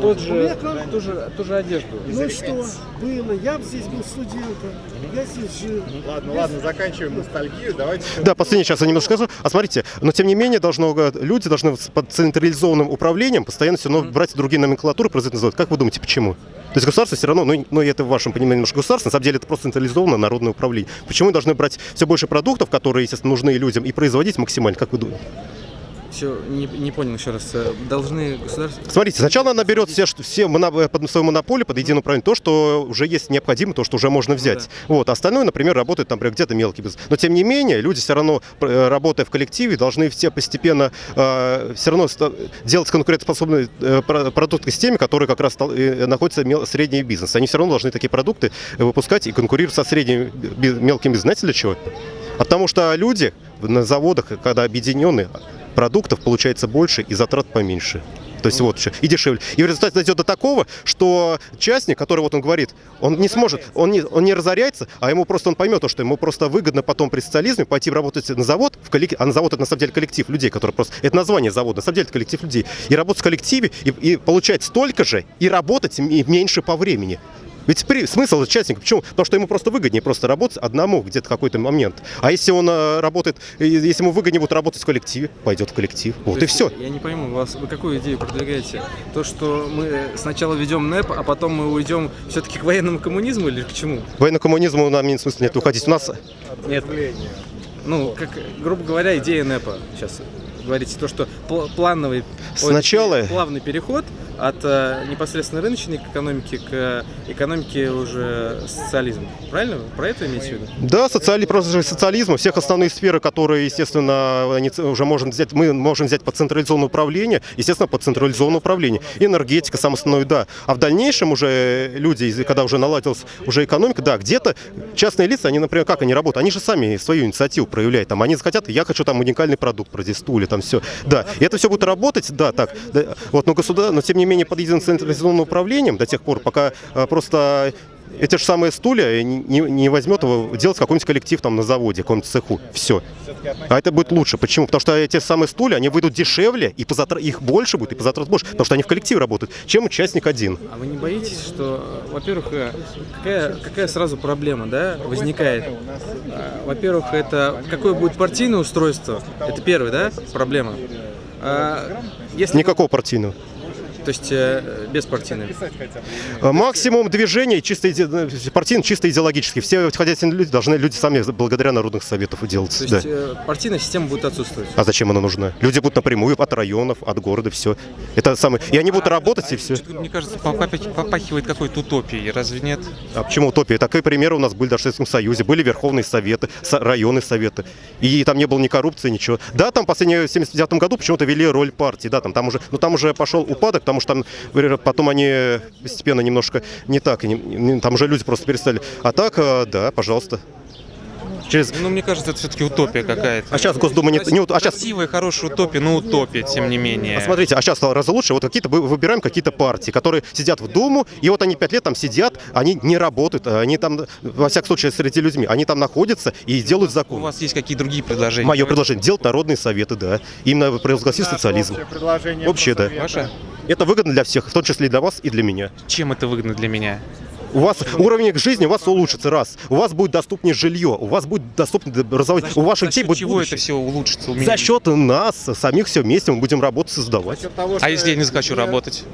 Тот же, ту же, ту же одежду. Ну что? Было. Я здесь был студентом. Я здесь жил. Ладно, ладно, заканчиваем ностальгию. Давайте. <laughs> Да, последнее сейчас я немножко скажу. А смотрите, но тем не менее должно, э, люди должны под централизованным управлением постоянно все равно брать другие номенклатуры, производить. Как вы думаете, почему? То есть государство все равно, ну, ну это в вашем понимании немножко государство, на самом деле это просто централизованное народное управление. Почему мы должны брать все больше продуктов, которые, естественно, нужны людям, и производить максимально, как вы думаете? Все, не, не понял еще раз. Э, Должны государство... Смотрите, сначала она берет все, все моно- э, под свою монополию, под единое управление, то, что уже есть необходимо, то, что уже можно взять. Вот, остальное, например, работает, там, например, где-то мелкий бизнес. Но, тем не менее, люди все равно, э, работая в коллективе, должны все постепенно э, все равно делать конкурентоспособные э, про- продукты с теми, которые как раз э, находятся мел- средний бизнес. Они все равно должны такие продукты выпускать и конкурировать со средним мелким бизнесом. Знаете для чего? А Потому что люди на заводах, когда объединены, продуктов получается больше и затрат поменьше. То есть вот еще, и дешевле. И в результате дойдет до такого, что частник, который вот он говорит, он не сможет, он не, он не разоряется, а ему просто он поймет, то, что ему просто выгодно потом при социализме пойти работать на завод, в коллектив, а на завод это на самом деле коллектив людей, которые просто, это название завода, на самом деле это коллектив людей, и работать в коллективе, и, и получать столько же, и работать меньше по времени. Ведь при, смысл участника, почему? Потому что ему просто выгоднее просто работать одному где-то какой-то момент. А если он э, работает, если ему выгоднее будет работать в коллективе, пойдет в коллектив. Вот То и все. Я не пойму, вас, вы какую идею продвигаете? То, что мы сначала ведем НЭП, а потом мы уйдем все-таки к военному коммунизму или к чему? Военный коммунизму нам нет смысла нет уходить. У нас Нет. Ну, как, грубо говоря, идея НЭПа сейчас говорите, то, что пл- плановый, Сначала- плавный переход от э, непосредственно рыночной экономики к экономике уже социализма. Правильно? Про это имеете в виду? Да, социали, просто же социализм, всех основные сферы, которые, естественно, они уже можем взять, мы можем взять под централизованное управление, естественно, под централизованное управление. Энергетика, самое основное, да. А в дальнейшем уже люди, когда уже наладилась уже экономика, да, где-то частные лица, они, например, как они работают? Они же сами свою инициативу проявляют. Там, они захотят, я хочу там уникальный продукт произвести, стулья, там все. Да, и это все будет работать, да, так. да, вот, но государство, но тем не менее под единым централизованным управлением до тех пор, пока а, просто эти же самые стулья не, не- возьмет его делать какой-нибудь коллектив там на заводе, каком-нибудь цеху. Все. А это будет лучше. Почему? Потому что эти самые стулья, они выйдут дешевле, и по затра- их больше будет, и по затрат больше, потому что они в коллективе работают, чем участник один. А вы не боитесь, что, э, во-первых, э, какая, какая сразу проблема, да, возникает? А, Во-первых, это какое будет партийное устройство? Это первая, да, проблема. А, Если, Никакого партийного. То есть э, беспартийное. А Максимум движений чисто иде- партийно, чисто идеологически. Все хозяйственные люди должны люди сами благодаря народных советов делать. То да. есть э, партийная система будет отсутствовать. А зачем она нужна? Люди будут напрямую от районов, от города, все. Это самое. И они будут работать, и все. Мне кажется, попахивает какой-то утопией, разве нет? А почему утопия? Такие примеры у нас были даже в Советском Союзе. Были верховные советы, со- районные советы. И там не было ни коррупции, ничего. Да, там в последнем, в 79 году почему-то вели роль партии. Да, там, там уже, но там уже пошел упадок, потому что там потом они постепенно немножко не так. там уже люди просто перестали. А так, э, да, пожалуйста. Через... Ну, мне кажется, это все-таки утопия какая-то. А сейчас Госдума не... не ут- а сейчас Красивая, хорошая утопия, но утопия, тем не менее. А Смотрите, а сейчас стало раза лучше. Вот какие-то вы- выбираем какие-то партии, которые сидят в Думу, и вот они пять лет там сидят, они не работают, а они там, во всяком случае, среди людьми, они там находятся и делают У закон. вас есть какие другие предложения? Мое предложение делать народные советы, да. Именно провозгласить социализм. Общее, да. Ваше? Это выгодно для всех, в том числе и для вас, и для меня. Чем это выгодно для меня? У вас уровень жизни у вас улучшится, раз. У вас будет доступнее жилье, у вас будет доступнее образование, у ваших детей будет чего будущее. это все улучшится у меня? За счет нас, самих все вместе мы будем работать, создавать. А если я не захочу работать?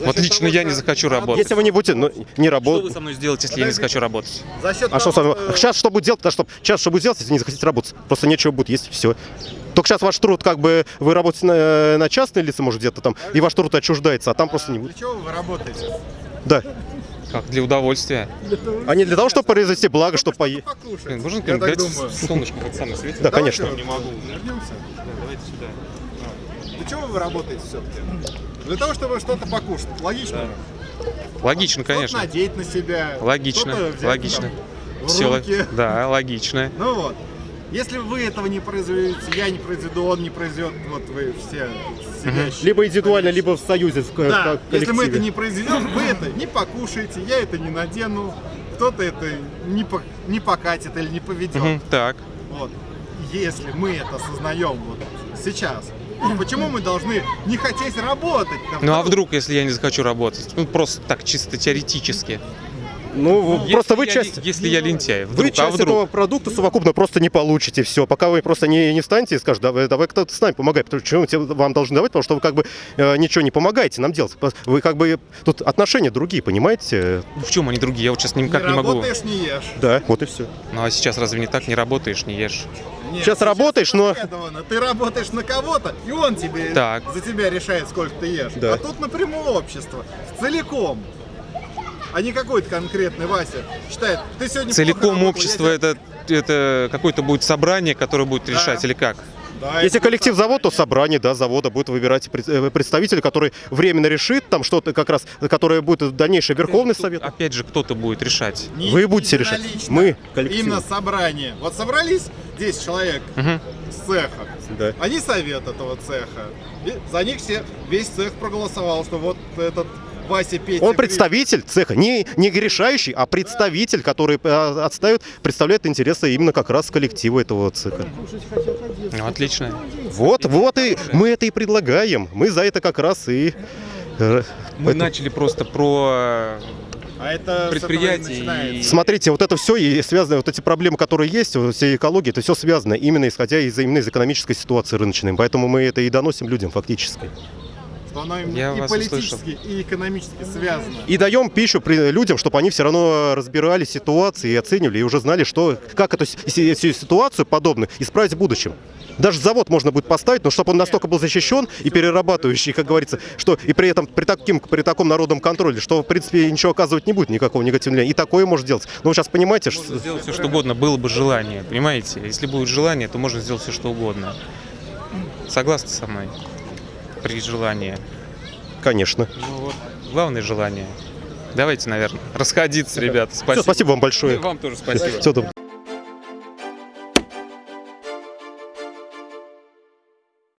Вот лично я не захочу работать. Если вы не будете ну, не Что вы работать. со мной сделаете, если я не захочу работать? А что с вами? Сейчас что будет делать? Да, что, сейчас что будет делать, если не захотите работать? Просто нечего будет есть, все. Только сейчас ваш труд, как бы, вы работаете на, на частные лица, может, где-то там, и ваш труд отчуждается, а там просто не будет. чего вы работаете? Да. Как, для удовольствия? А не для того, чтобы произвести благо, чтобы поесть. Блин, можно думаю. солнышко хоть самое светит? Да, конечно. Не могу. Вернемся? давайте сюда. Для чего вы работаете все-таки? Для того, чтобы что-то покушать. Логично? Логично, Что-то конечно. надеть на себя. Логично, логично. там, в Все, руки. да, логично. Ну вот. Если вы этого не произведете, я не произведу, он не произведет, вот вы все сидящие. Либо индивидуально, либо в союзе, в, Да, в если мы это коллективе. не произведем, вы это не покушаете, я это не надену, кто-то это не, по- не покатит или не поведет. Так. Вот. Если мы это осознаем вот сейчас, почему мы должны не хотеть работать? Ну а вдруг, если я не захочу работать? Ну просто так, чисто теоретически. Ну, Если просто вы я часть... ли- Если я лентяй, Вы вдруг, а часть вдруг? этого продукта совокупно просто не получите все, пока вы просто не, не встанете и скажете, давай, давай кто-то с нами помогай, потому что почему мы вам должны давать, потому что вы как бы э, ничего не помогаете нам делать. Вы как бы тут отношения другие, понимаете? Ну, В чем они другие? Я вот сейчас никак не не могу. работаешь, не ешь. Да, вот и все. Ну а сейчас разве не так? Не работаешь, не ешь. Нет, Сейчас работаешь, но-. Ты работаешь на кого-то, и он тебе Так. за тебя решает, сколько ты ешь. Да. А тут напрямую общество. Целиком. А не какой-то конкретный Вася считает, ты сегодня Целиком общество это, это какое-то будет собрание, которое будет решать, или как? Да, Если коллектив завод, то собрание, да, завода будет выбирать э, представителя, который временно решит там что-то как раз, которое будет дальнейший Верховный Тут Совет. Опять же, кто-то будет решать. не Вы будете решать. единолично. Мы, коллектив. Именно собрание. Вот собрались 10 человек Мгм. с цеха. Да. Они совет этого цеха. И за них все, весь цех проголосовал, что вот этот Вася Петя... Он представитель цеха, не, не решающий, а представитель, который э, отстает, представляет интересы именно как раз коллектива этого цеха. Ну, отлично. Вот, вот и мы это и предлагаем. Мы за это как раз и... э, Мы это- начали просто про А это предприятие и- Смотрите, вот это все и связано, вот эти проблемы, которые есть, вот все экологии, это все связано именно исходя из, именно из экономической ситуации рыночной. Поэтому мы это и доносим людям фактически. Что оно именно Я и политически, и экономически связано. И даем пищу при- людям, чтобы они все равно разбирали ситуации и оценивали, и уже знали, что, как эту си- си- си- ситуацию подобную исправить в будущем. Даже завод можно будет поставить, но чтобы он настолько был защищен и перерабатывающий, как говорится, что и при этом при, таким, при таком народном контроле, что в принципе ничего оказывать не будет, никакого негативного влияния. И такое может делать. Но вы сейчас понимаете, что... Можно сделать все, что угодно, было бы желание, понимаете? Если будет желание, то можно сделать все, что угодно. Согласны со мной? При желании. Конечно. Ну вот, главное желание. Давайте, наверное, расходиться, ребята. Спасибо. Всё, спасибо вам большое. И вам тоже спасибо. Доброго.